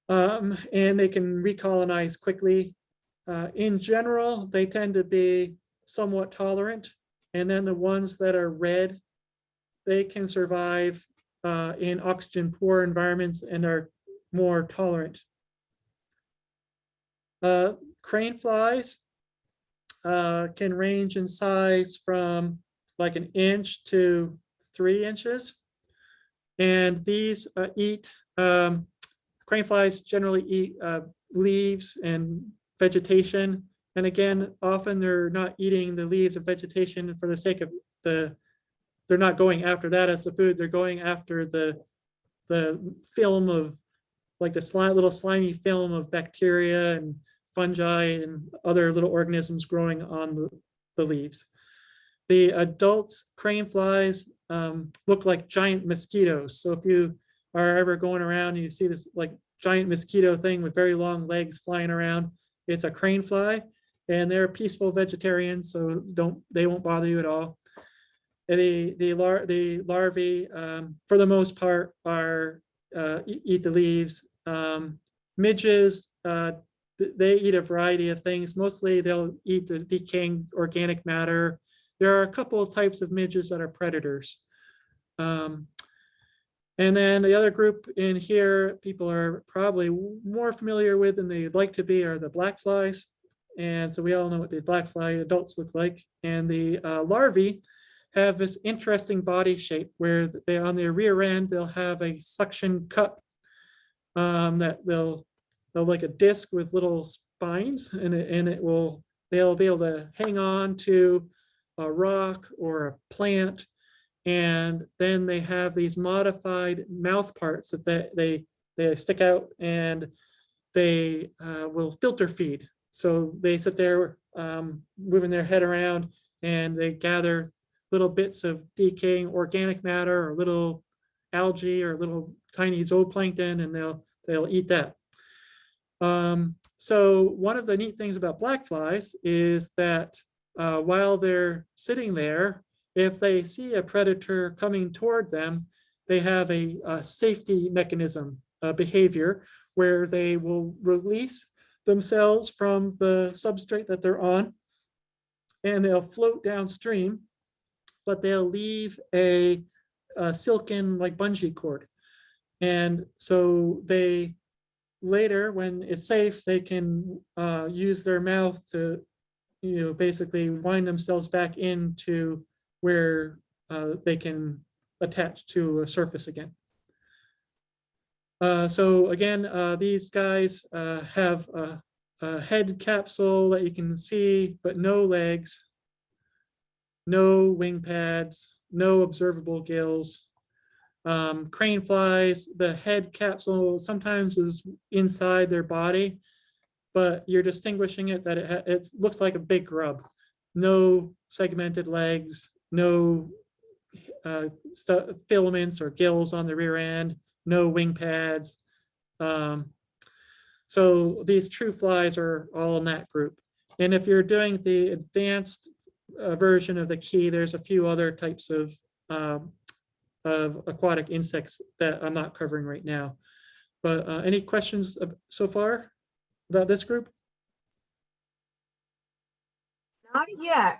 Um, and they can recolonize quickly. Uh, in general, they tend to be somewhat tolerant. And then the ones that are red, they can survive uh, in oxygen poor environments and are more tolerant. Uh, crane flies uh, can range in size from like an inch to three inches. And these uh, eat, um, crane flies generally eat uh, leaves and vegetation. And again, often they're not eating the leaves of vegetation for the sake of the, they're not going after that as the food, they're going after the, the film of, like the slime, little slimy film of bacteria and fungi and other little organisms growing on the, the leaves. The adults crane flies um, look like giant mosquitoes. So if you are ever going around and you see this like giant mosquito thing with very long legs flying around, it's a crane fly and they're peaceful vegetarians, so don't, they won't bother you at all. And The, the lar, the larvae, um, for the most part, are, uh, eat the leaves. Um, midges, uh, they eat a variety of things. Mostly they'll eat the decaying organic matter. There are a couple of types of midges that are predators. Um, and then the other group in here, people are probably more familiar with than they'd like to be are the black flies. And so we all know what the black fly adults look like. And the uh, larvae have this interesting body shape where they, on their rear end, they'll have a suction cup um, that they'll, like a disc with little spines and it, and it will, they'll be able to hang on to a rock or a plant. And then they have these modified mouth parts that they, they, they stick out and they uh, will filter feed. So they sit there um, moving their head around and they gather little bits of decaying organic matter or little algae or little tiny zooplankton and they'll, they'll eat that. Um, so one of the neat things about black flies is that uh, while they're sitting there, if they see a predator coming toward them, they have a, a safety mechanism uh, behavior where they will release themselves from the substrate that they're on and they'll float downstream, but they'll leave a, a silken like bungee cord. And so they later, when it's safe, they can uh, use their mouth to, you know, basically wind themselves back into where uh, they can attach to a surface again. Uh, so again, uh, these guys uh, have a, a head capsule that you can see, but no legs, no wing pads, no observable gills. Um, crane flies, the head capsule sometimes is inside their body, but you're distinguishing it that it, it looks like a big grub. No segmented legs, no uh, filaments or gills on the rear end, no wing pads. Um, so these true flies are all in that group. And if you're doing the advanced uh, version of the key, there's a few other types of um, of aquatic insects that I'm not covering right now. But uh, any questions so far about this group? Not yet.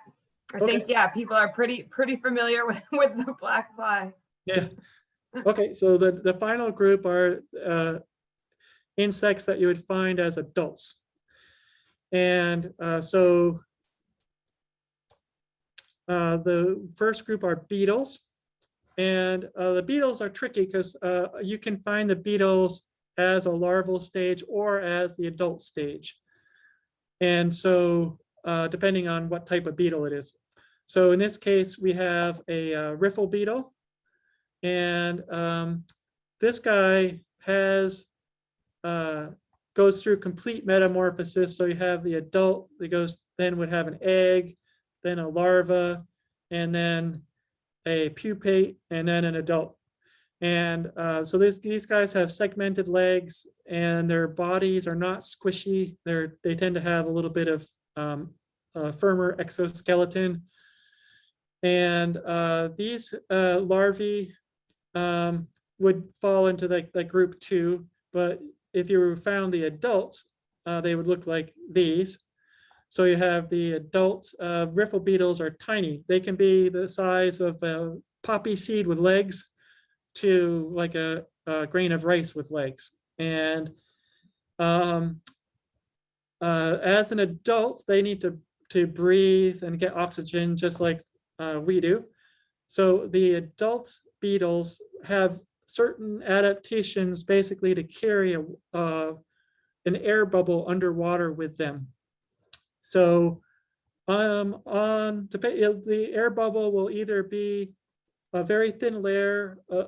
I Okay. think, yeah, people are pretty, pretty familiar with, with the black fly. Yeah. Okay, so the, the final group are uh, insects that you would find as adults. And uh, so uh, the first group are beetles. And uh, the beetles are tricky because you can find the beetles as a larval stage or as the adult stage. And so uh, depending on what type of beetle it is. So in this case, we have a uh, riffle beetle. And um, this guy has, uh, goes through complete metamorphosis. So you have the adult that goes, then would have an egg, then a larva, and then a pupate, and then an adult. And uh, so this, these guys have segmented legs and their bodies are not squishy. They're, they tend to have a little bit of um, firmer exoskeleton. And uh, these uh, larvae um, would fall into like the group two, but if you found the adult, uh, they would look like these. So you have the adult uh, riffle beetles are tiny. They can be the size of a poppy seed with legs to like a, a grain of rice with legs. And um, uh, as an adult, they need to, to breathe and get oxygen just like uh, we do. So the adult beetles have certain adaptations basically to carry a, uh, an air bubble underwater with them. So um, on the air bubble will either be a very thin layer uh,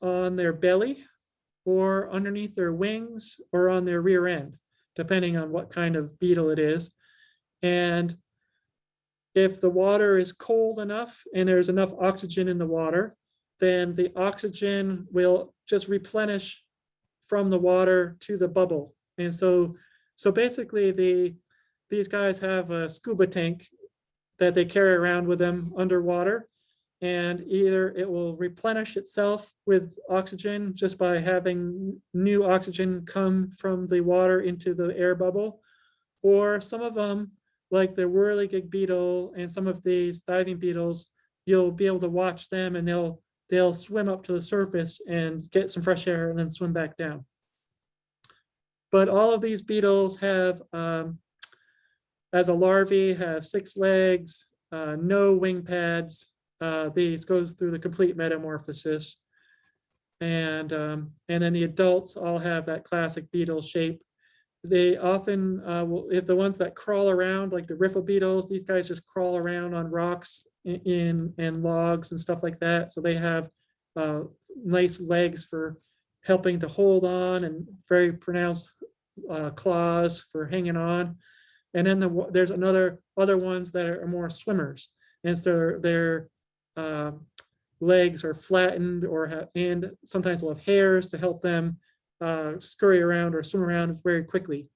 on their belly or underneath their wings or on their rear end, depending on what kind of beetle it is. And if the water is cold enough and there's enough oxygen in the water, then the oxygen will just replenish from the water to the bubble. And so, so basically the, these guys have a scuba tank that they carry around with them underwater. And either it will replenish itself with oxygen just by having new oxygen come from the water into the air bubble. Or some of them, like the whirligig beetle and some of these diving beetles, you'll be able to watch them and they'll they'll swim up to the surface and get some fresh air and then swim back down. But all of these beetles have, um, as a larvae, have six legs, uh, no wing pads. Uh, these goes through the complete metamorphosis. And, um, and then the adults all have that classic beetle shape. They often, uh, will, if the ones that crawl around, like the riffle beetles, these guys just crawl around on rocks in, and logs and stuff like that. So they have uh, nice legs for helping to hold on and very pronounced uh, claws for hanging on. And then the, there's another other ones that are more swimmers, and so their uh, legs are flattened or have, and sometimes will have hairs to help them uh, scurry around or swim around very quickly.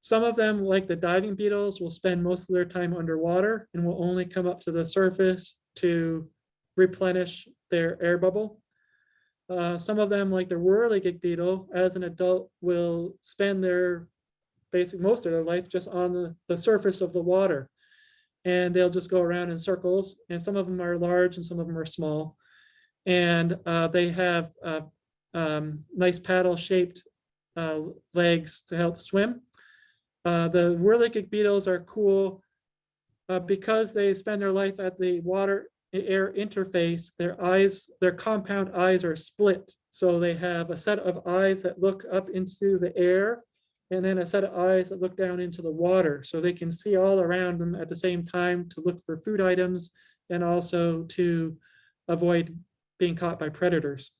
Some of them, like the diving beetles, will spend most of their time underwater and will only come up to the surface to replenish their air bubble. Uh, some of them, like the whirligig beetle, as an adult, will spend their basic, most of their life just on the, the surface of the water. And they'll just go around in circles, and some of them are large and some of them are small. And uh, they have uh, um, nice paddle-shaped uh, legs to help swim. Uh, the whirligig beetles are cool uh, because they spend their life at the water air interface. Their eyes, their compound eyes are split. So they have a set of eyes that look up into the air and then a set of eyes that look down into the water. So they can see all around them at the same time to look for food items and also to avoid being caught by predators.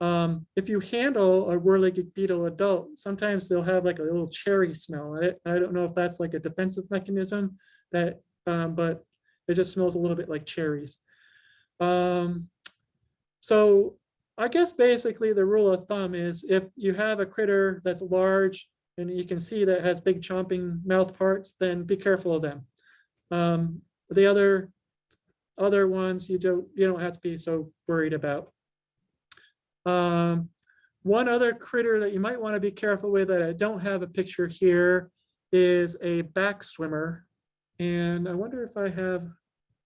Um, if you handle a whirligig beetle adult, sometimes they'll have like a little cherry smell. I, I don't know if that's like a defensive mechanism that, um, but it just smells a little bit like cherries. Um, so I guess basically the rule of thumb is if you have a critter that's large and you can see that has big chomping mouth parts, then be careful of them. Um, the other other ones you don't you don't have to be so worried about. Um, one other critter that you might want to be careful with that I don't have a picture here is a back swimmer. And I wonder if I have,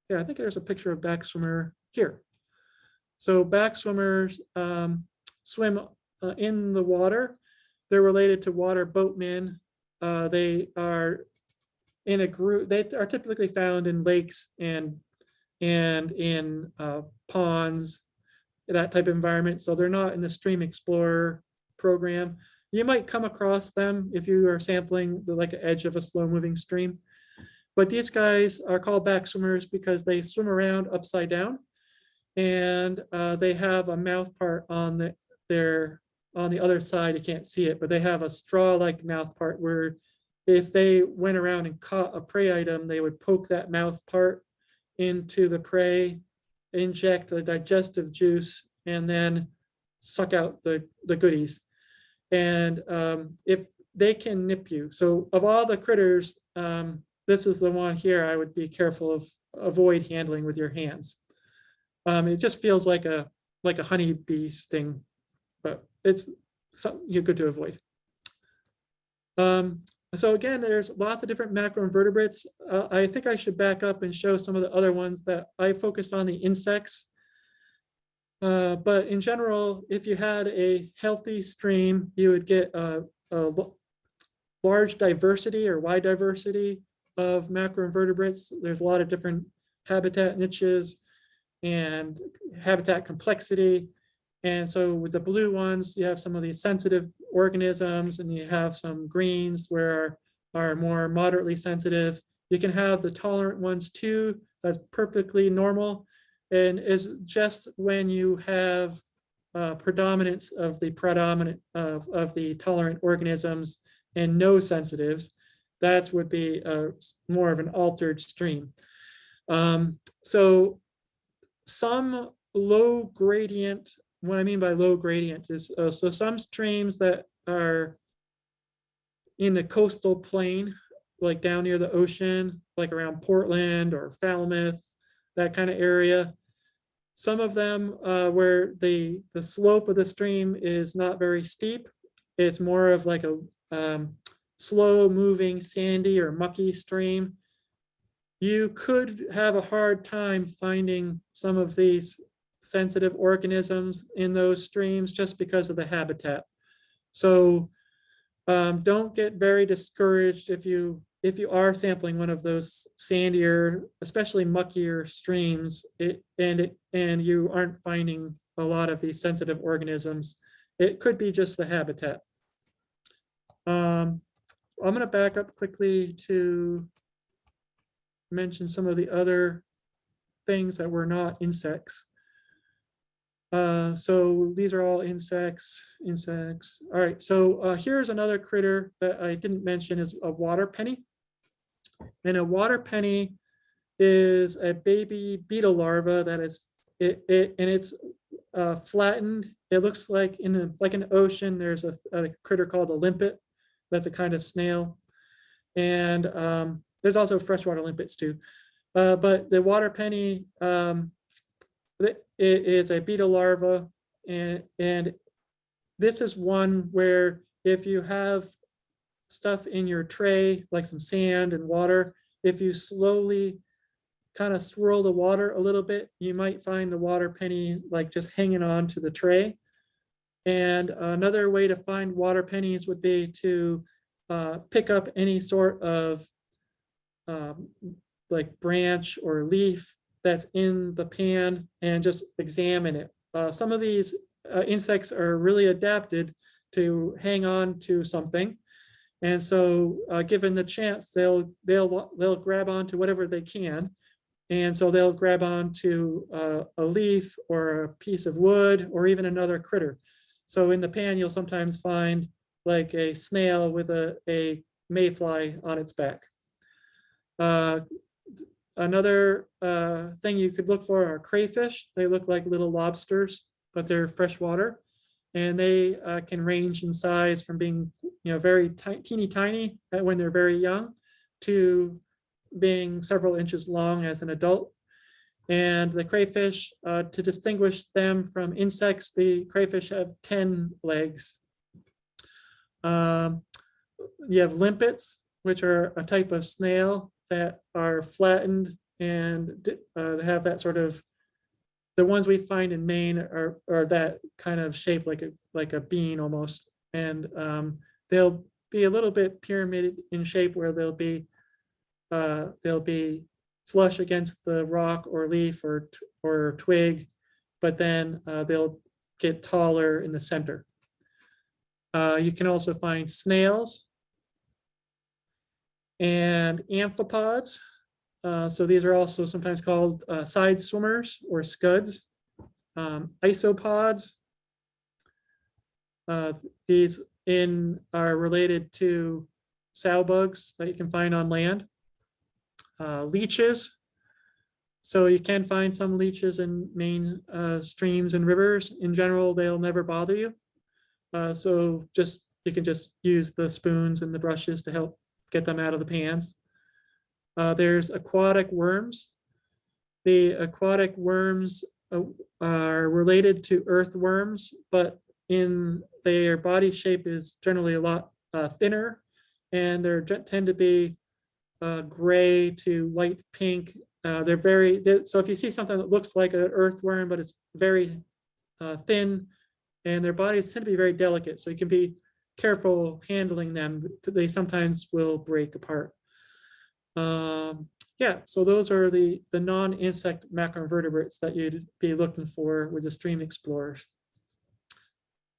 yeah, I think there's a picture of back swimmer here. So back swimmers um, swim uh, in the water. They're related to water boatmen. Uh, they are in a group, they are typically found in lakes and and in uh, ponds that type of environment. So they're not in the Stream Explorer program. You might come across them if you are sampling the like edge of a slow moving stream. But these guys are called back swimmers because they swim around upside down. And uh, they have a mouth part on the, their on the other side. You can't see it, but they have a straw-like mouth part where if they went around and caught a prey item, they would poke that mouth part into the prey inject a digestive juice and then suck out the, the goodies. And um, if they can nip you, so of all the critters, um, this is the one here I would be careful of avoid handling with your hands. Um, it just feels like a like a honeybee sting, but it's something you're good to avoid. Um, so again, there's lots of different macroinvertebrates. Uh, I think I should back up and show some of the other ones that I focused on the insects. Uh, but in general, if you had a healthy stream, you would get a, a large diversity or wide diversity of macroinvertebrates. There's a lot of different habitat niches and habitat complexity. And so with the blue ones, you have some of these sensitive organisms and you have some greens where are more moderately sensitive. You can have the tolerant ones too. That's perfectly normal. And is just when you have uh, predominance of the predominant of, of the tolerant organisms and no sensitives, that would be a, more of an altered stream. Um, so some low gradient what I mean by low gradient is, uh, so some streams that are in the coastal plain, like down near the ocean, like around Portland or Falmouth, that kind of area. Some of them uh, where the, the slope of the stream is not very steep. It's more of like a um, slow moving sandy or mucky stream. You could have a hard time finding some of these sensitive organisms in those streams just because of the habitat. So um, don't get very discouraged if you if you are sampling one of those sandier, especially muckier streams, it, and it and you aren't finding a lot of these sensitive organisms. It could be just the habitat. Um, I'm going to back up quickly to mention some of the other things that were not insects. Uh, so these are all insects, insects. All right, so uh, here's another critter that I didn't mention is a water penny. And a water penny is a baby beetle larva that is it, it and it's uh, flattened. It looks like in a, like an ocean. There's a, a critter called a limpet. That's a kind of snail. And um, there's also freshwater limpets too. Uh, but the water penny um, it is a beetle larva and, and this is one where if you have stuff in your tray, like some sand and water, if you slowly kind of swirl the water a little bit, you might find the water penny like just hanging on to the tray. And another way to find water pennies would be to uh, pick up any sort of um, like branch or leaf that's in the pan and just examine it. Uh, some of these uh, insects are really adapted to hang on to something. And so uh, given the chance, they'll, they'll, they'll grab onto whatever they can. And so they'll grab onto uh, a leaf or a piece of wood or even another critter. So in the pan, you'll sometimes find like a snail with a, a mayfly on its back. Uh, Another uh, thing you could look for are crayfish. They look like little lobsters, but they're freshwater. And they uh, can range in size from being you know, very teeny tiny when they're very young to being several inches long as an adult. And the crayfish, uh, to distinguish them from insects, the crayfish have 10 legs. Um, you have limpets, which are a type of snail that are flattened and uh, have that sort of, the ones we find in Maine are, are that kind of shape like a, like a bean almost. And um, they'll be a little bit pyramid in shape where they'll be, uh, they'll be flush against the rock or leaf or, or twig, but then uh, they'll get taller in the center. Uh, you can also find snails and amphipods. Uh, so these are also sometimes called uh, side swimmers or scuds. Um, isopods. Uh, these in are related to sow bugs that you can find on land. Uh, leeches. So you can find some leeches in Maine uh, streams and rivers. In general, they'll never bother you. Uh, so just you can just use the spoons and the brushes to help get them out of the pans. Uh, there's aquatic worms. The aquatic worms uh, are related to earthworms, but in their body shape is generally a lot uh, thinner and they tend to be uh, gray to light pink. Uh, they're very, they're, so if you see something that looks like an earthworm, but it's very uh, thin and their bodies tend to be very delicate. So you can be careful handling them. They sometimes will break apart. Um, yeah, so those are the, the non-insect macroinvertebrates that you'd be looking for with the stream explorers.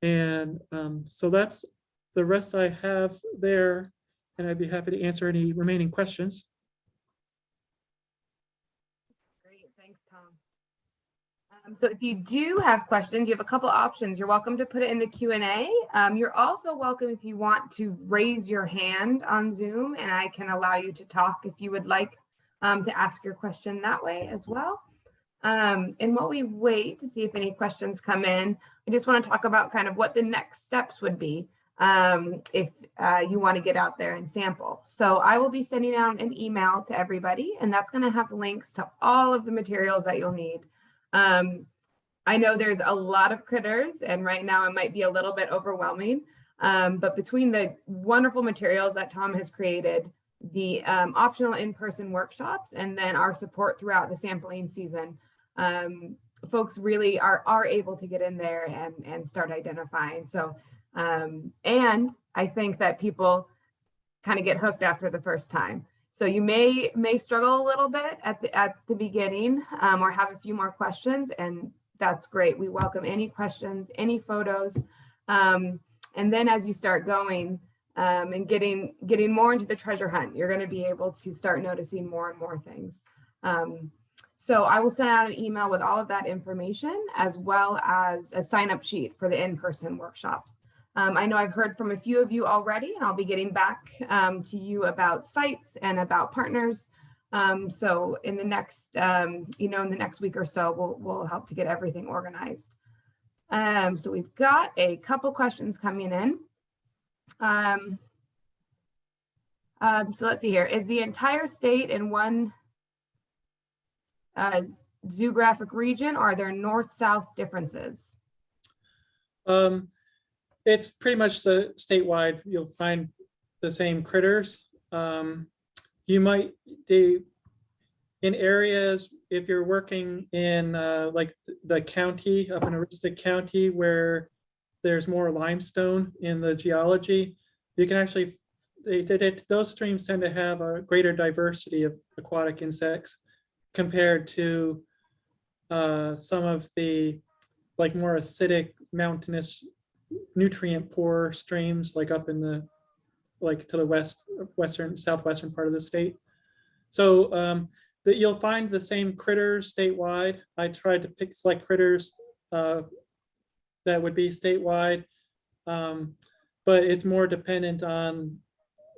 And um, so that's the rest I have there, and I'd be happy to answer any remaining questions. Great, thanks, Tom. Um, so if you do have questions, you have a couple options. You're welcome to put it in the Q and A. Um, you're also welcome if you want to raise your hand on Zoom, and I can allow you to talk if you would like um, to ask your question that way as well. Um, and while we wait to see if any questions come in, I just want to talk about kind of what the next steps would be um, if uh, you want to get out there and sample. So I will be sending out an email to everybody, and that's going to have links to all of the materials that you'll need. Um, I know there's a lot of critters, and right now it might be a little bit overwhelming. Um, but between the wonderful materials that Tom has created, the um, optional in-person workshops, and then our support throughout the sampling season, um, folks really are are able to get in there and and start identifying. So, um, and I think that people kind of get hooked after the first time. So you may may struggle a little bit at the at the beginning um, or have a few more questions, and that's great. We welcome any questions, any photos. Um, and then as you start going um, and getting getting more into the treasure hunt, you're going to be able to start noticing more and more things. Um, so I will send out an email with all of that information as well as a sign up sheet for the in-person workshops. Um, I know I've heard from a few of you already and I'll be getting back um, to you about sites and about partners. Um, so in the next, um, you know, in the next week or so, we'll, we'll help to get everything organized. Um, so we've got a couple questions coming in. Um, so let's see here. Is the entire state in one uh, zoographic region or are there north-south differences? Um, it's pretty much the statewide, you'll find the same critters. Um, you might, they, in areas, if you're working in uh, like the county, up in Aroostook County, where there's more limestone in the geology, you can actually, they, they- those streams tend to have a greater diversity of aquatic insects compared to uh, some of the like more acidic mountainous nutrient poor streams like up in the like to the west western southwestern part of the state. So um that you'll find the same critters statewide. I tried to pick select critters uh that would be statewide. Um but it's more dependent on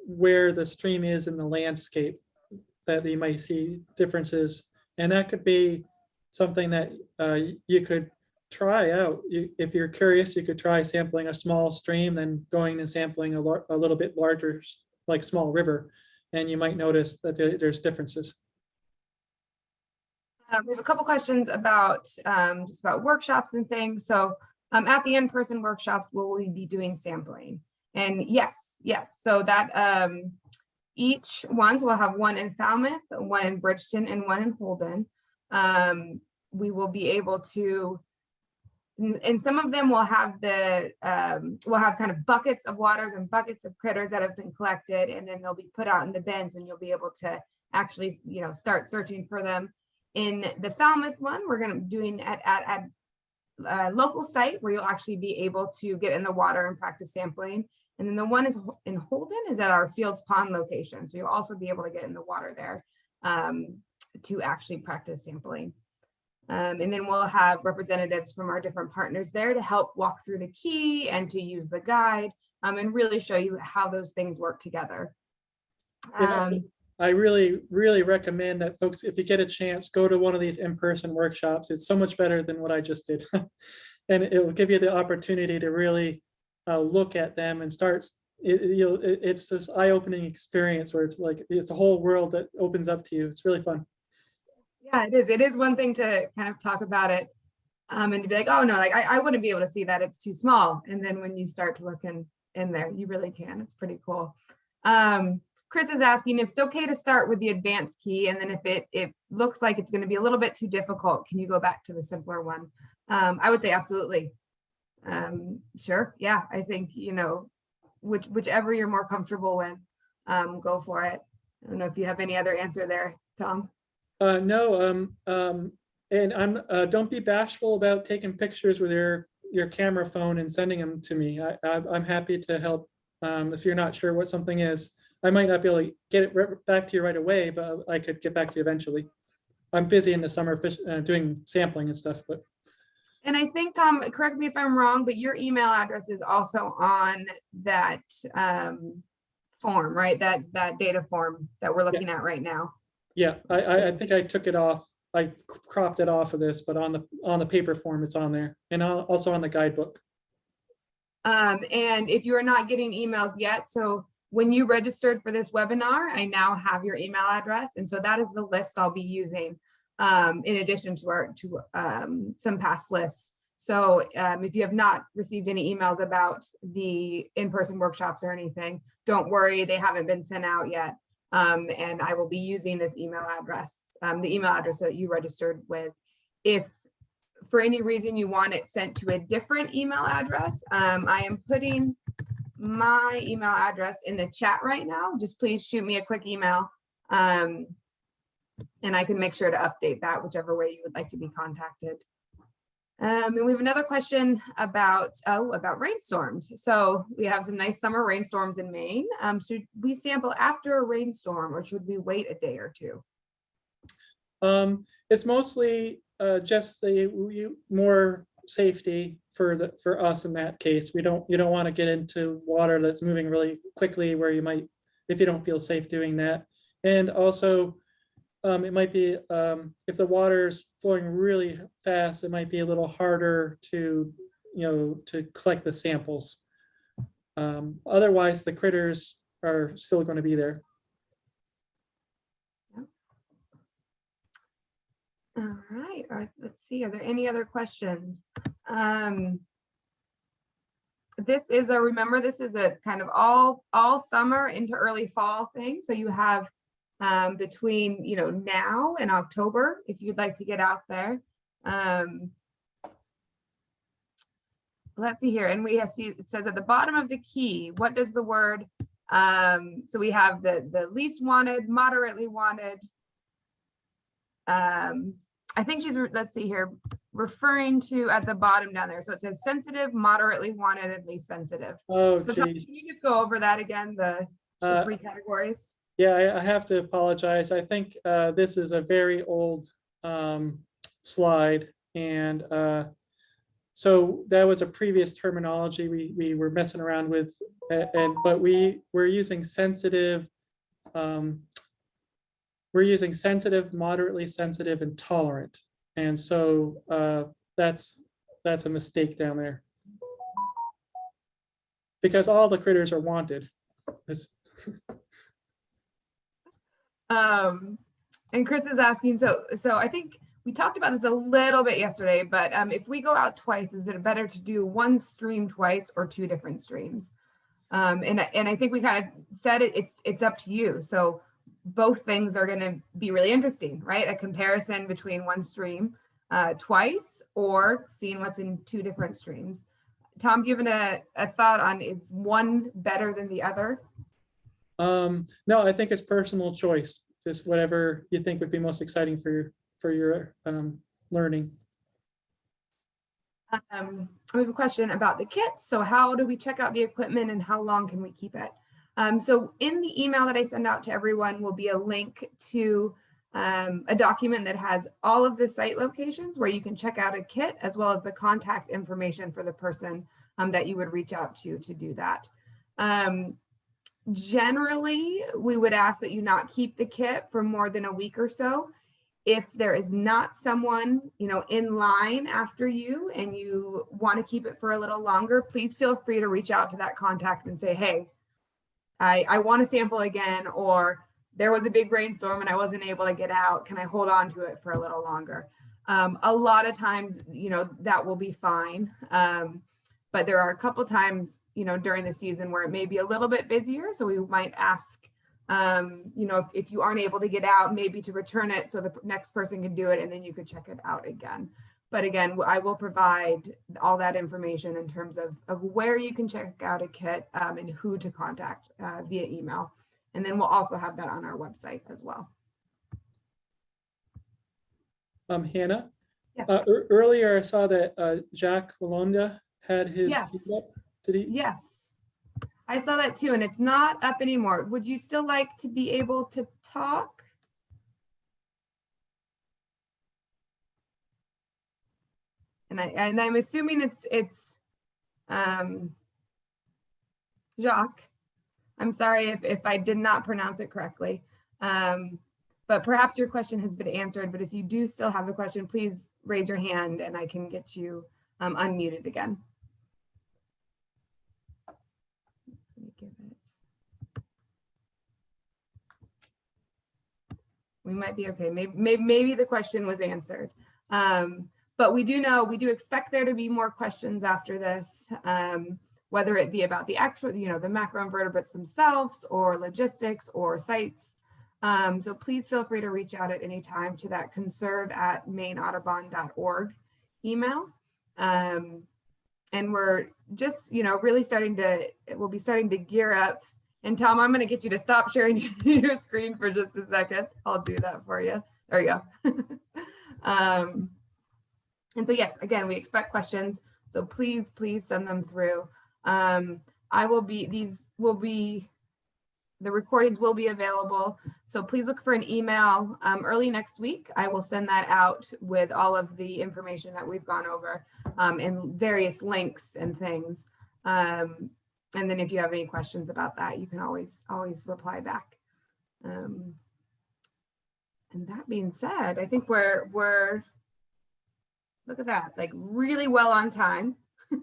where the stream is in the landscape that you might see differences. And that could be something that uh you could try out. You, if you're curious, you could try sampling a small stream, then going and sampling a, a little bit larger, like small river, and you might notice that there- there's differences. Uh, we have a couple questions about um, just about workshops and things. So um, at the in-person workshops, will we be doing sampling? And yes, yes. So that um, each ones will have one in Falmouth, one in Bridgton, and one in Holden. Um, we will be able to, and some of them will have the, um, will have kind of buckets of waters and buckets of critters that have been collected, and then they'll be put out in the bins, and you'll be able to actually, you know, start searching for them in the Falmouth one, we're gonna be doing at, at, at a local site where you'll actually be able to get in the water and practice sampling. And then the one is in Holden is at our Fields Pond location. So you'll also be able to get in the water there um, to actually practice sampling. Um, and then we'll have representatives from our different partners there to help walk through the key and to use the guide um, and really show you how those things work together. Um, I really, really recommend that folks, if you get a chance, go to one of these in-person workshops. It's so much better than what I just did. And it will give you the opportunity to really uh, look at them and start, it, it- you'll, it- it's this eye-opening experience where it's like, it's a whole world that opens up to you. It's really fun. Yeah, it is. It is one thing to kind of talk about it um, and to be like, oh no, like I, I wouldn't be able to see that. It's too small. And then when you start to look in, in there, you really can. It's pretty cool. Um, Chris is asking if it's okay to start with the advanced key and then if it, it looks like it's going to be a little bit too difficult, can you go back to the simpler one? Um, I would say absolutely. Um, sure. Yeah, I think, you know, which, whichever you're more comfortable with, um, go for it. I don't know if you have any other answer there, Tom. Uh, no, um, um, and I'm, uh, don't be bashful about taking pictures with your, your camera phone and sending them to me. I, I, I'm happy to help. Um, if you're not sure what something is, I might not be able to get it right back to you right away, but I could get back to you eventually. I'm busy in the summer fish, uh, doing sampling and stuff, but And I think, Tom, correct me if I'm wrong, but your email address is also on that um, form, right? That, that data form that we're looking at right now. Yeah, I, I, think I took it off I cropped it off of this, but on the, on the paper form, it's on there and also on the guidebook. Um, and if you are not getting emails yet, so when you registered for this webinar, I now have your email address. And so that is the list I'll be using um, in addition to our, to um, some past lists. So um, if you have not received any emails about the in-person workshops or anything, don't worry, they haven't been sent out yet. Um, and I will be using this email address, um, the email address that you registered with. If for any reason you want it sent to a different email address, um, I am putting my email address in the chat right now. Just please shoot me a quick email. Um, and I can make sure to update that whichever way you would like to be contacted. Um, and we have another question about, oh, about rainstorms. So we have some nice summer rainstorms in Maine. Um, should we sample after a rainstorm or should we wait a day or two? Um, it's mostly, uh, just the, more safety for the, for us in that case. We don't, you don't want to get into water that's moving really quickly where you might, if you don't feel safe doing that. And also, um, it might be, um, if the water is flowing really fast, it might be a little harder to, you know, to collect the samples. Um, otherwise, the critters are still going to be there. All right, all right, let's see, are there any other questions? Um, This is a, remember, this is a kind of all, all summer into early fall thing, so you have um, between, you know, now and October, if you'd like to get out there. Um, Let's see here, and we have see, it says at the bottom of the key, what does the word, um, so we have the, the least wanted, moderately wanted, um, I think she's, let's see here, referring to at the bottom down there. So it says sensitive, moderately wanted, and least sensitive. Oh, So Tom, can you just go over that again, the, the Uh, three categories? Yeah, I, I have to apologize. I think uh, this is a very old um, slide. And uh, so that was a previous terminology we, we were messing around with. And, but we, we're using sensitive. um, We're using sensitive, moderately sensitive and tolerant. And so uh, that's, that's a mistake down there. Because all the critters are wanted. It's, Um, and Chris is asking, so, so I think we talked about this a little bit yesterday, but um, if we go out twice, is it better to do one stream twice or two different streams? Um, and, I- and I think we kind of said it, it's, it's up to you. So both things are gonna be really interesting, right? A comparison between one stream uh, twice or seeing what's in two different streams. Tom, given a, a thought on is one better than the other? Um, no, I think it's personal choice, just whatever you think would be most exciting for your, for your, um, learning. Um, we have a question about the kits. So how do we check out the equipment and how long can we keep it? Um, so in the email that I send out to everyone will be a link to um, a document that has all of the site locations where you can check out a kit as well as the contact information for the person um, that you would reach out to to do that. Generally, we would ask that you not keep the kit for more than a week or so if there is not someone, you know, in line after you and you want to keep it for a little longer, please feel free to reach out to that contact and say, hey, I, I want to sample again, or there was a big rainstorm and I wasn't able to get out. Can I hold on to it for a little longer? Um, a lot of times, you know, that will be fine. Um, but there are a couple times, you know, during the season where it may be a little bit busier. So we might ask um, you know, if, if you aren't able to get out, maybe to return it so the next person can do it and then you could check it out again. But again, I will provide all that information in terms of, of where you can check out a kit um, and who to contact uh, via email. And then we'll also have that on our website as well. Um, Hannah, Yes. uh, earlier I saw that, uh, Jacques Walonda had his. Yes. up. Did he? Yes. I saw that too, and it's not up anymore. Would you still like to be able to talk? And I, and I'm assuming it's, it's, um, Jacques. I'm sorry if, if I did not pronounce it correctly. Um, but perhaps your question has been answered, but if you do still have a question, please raise your hand and I can get you um, unmuted again. Let me give it- We might be okay. Maybe, maybe, maybe the question was answered. Um, but we do know, we do expect there to be more questions after this, um, whether it be about the actual, you know, the macroinvertebrates themselves or logistics or sites. Um, so please feel free to reach out at any time to that conserve at mainaudubon.org email. Um, and we're just, you know, really starting to, we'll be starting to gear up. And Tom, I'm going to get you to stop sharing your screen for just a second. I'll do that for you. There you go. um, and so, yes, again, we expect questions. So please, please send them through. Um, I will be, these will be, the recordings will be available. So please look for an email um, early next week. I will send that out with all of the information that we've gone over um, and various links and things. Um, and then if you have any questions about that, you can always, always reply back. Um, and that being said, I think we're, we're, look at that, like really well on time.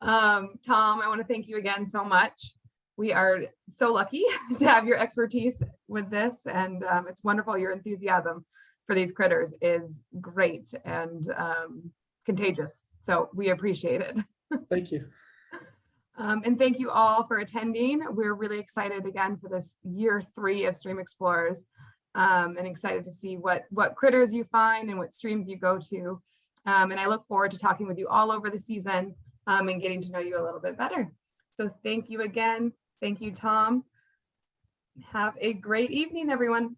um, Tom, I want to thank you again so much. We are so lucky to have your expertise with this and um, it's wonderful. Your enthusiasm for these critters is great and um, contagious. So we appreciate it. Thank you. Um, and thank you all for attending. We're really excited again for this year three of Stream Explorers um, and excited to see what, what critters you find and what streams you go to. Um, and I look forward to talking with you all over the season um, and getting to know you a little bit better. So thank you again. Thank you, Tom. Have a great evening, everyone.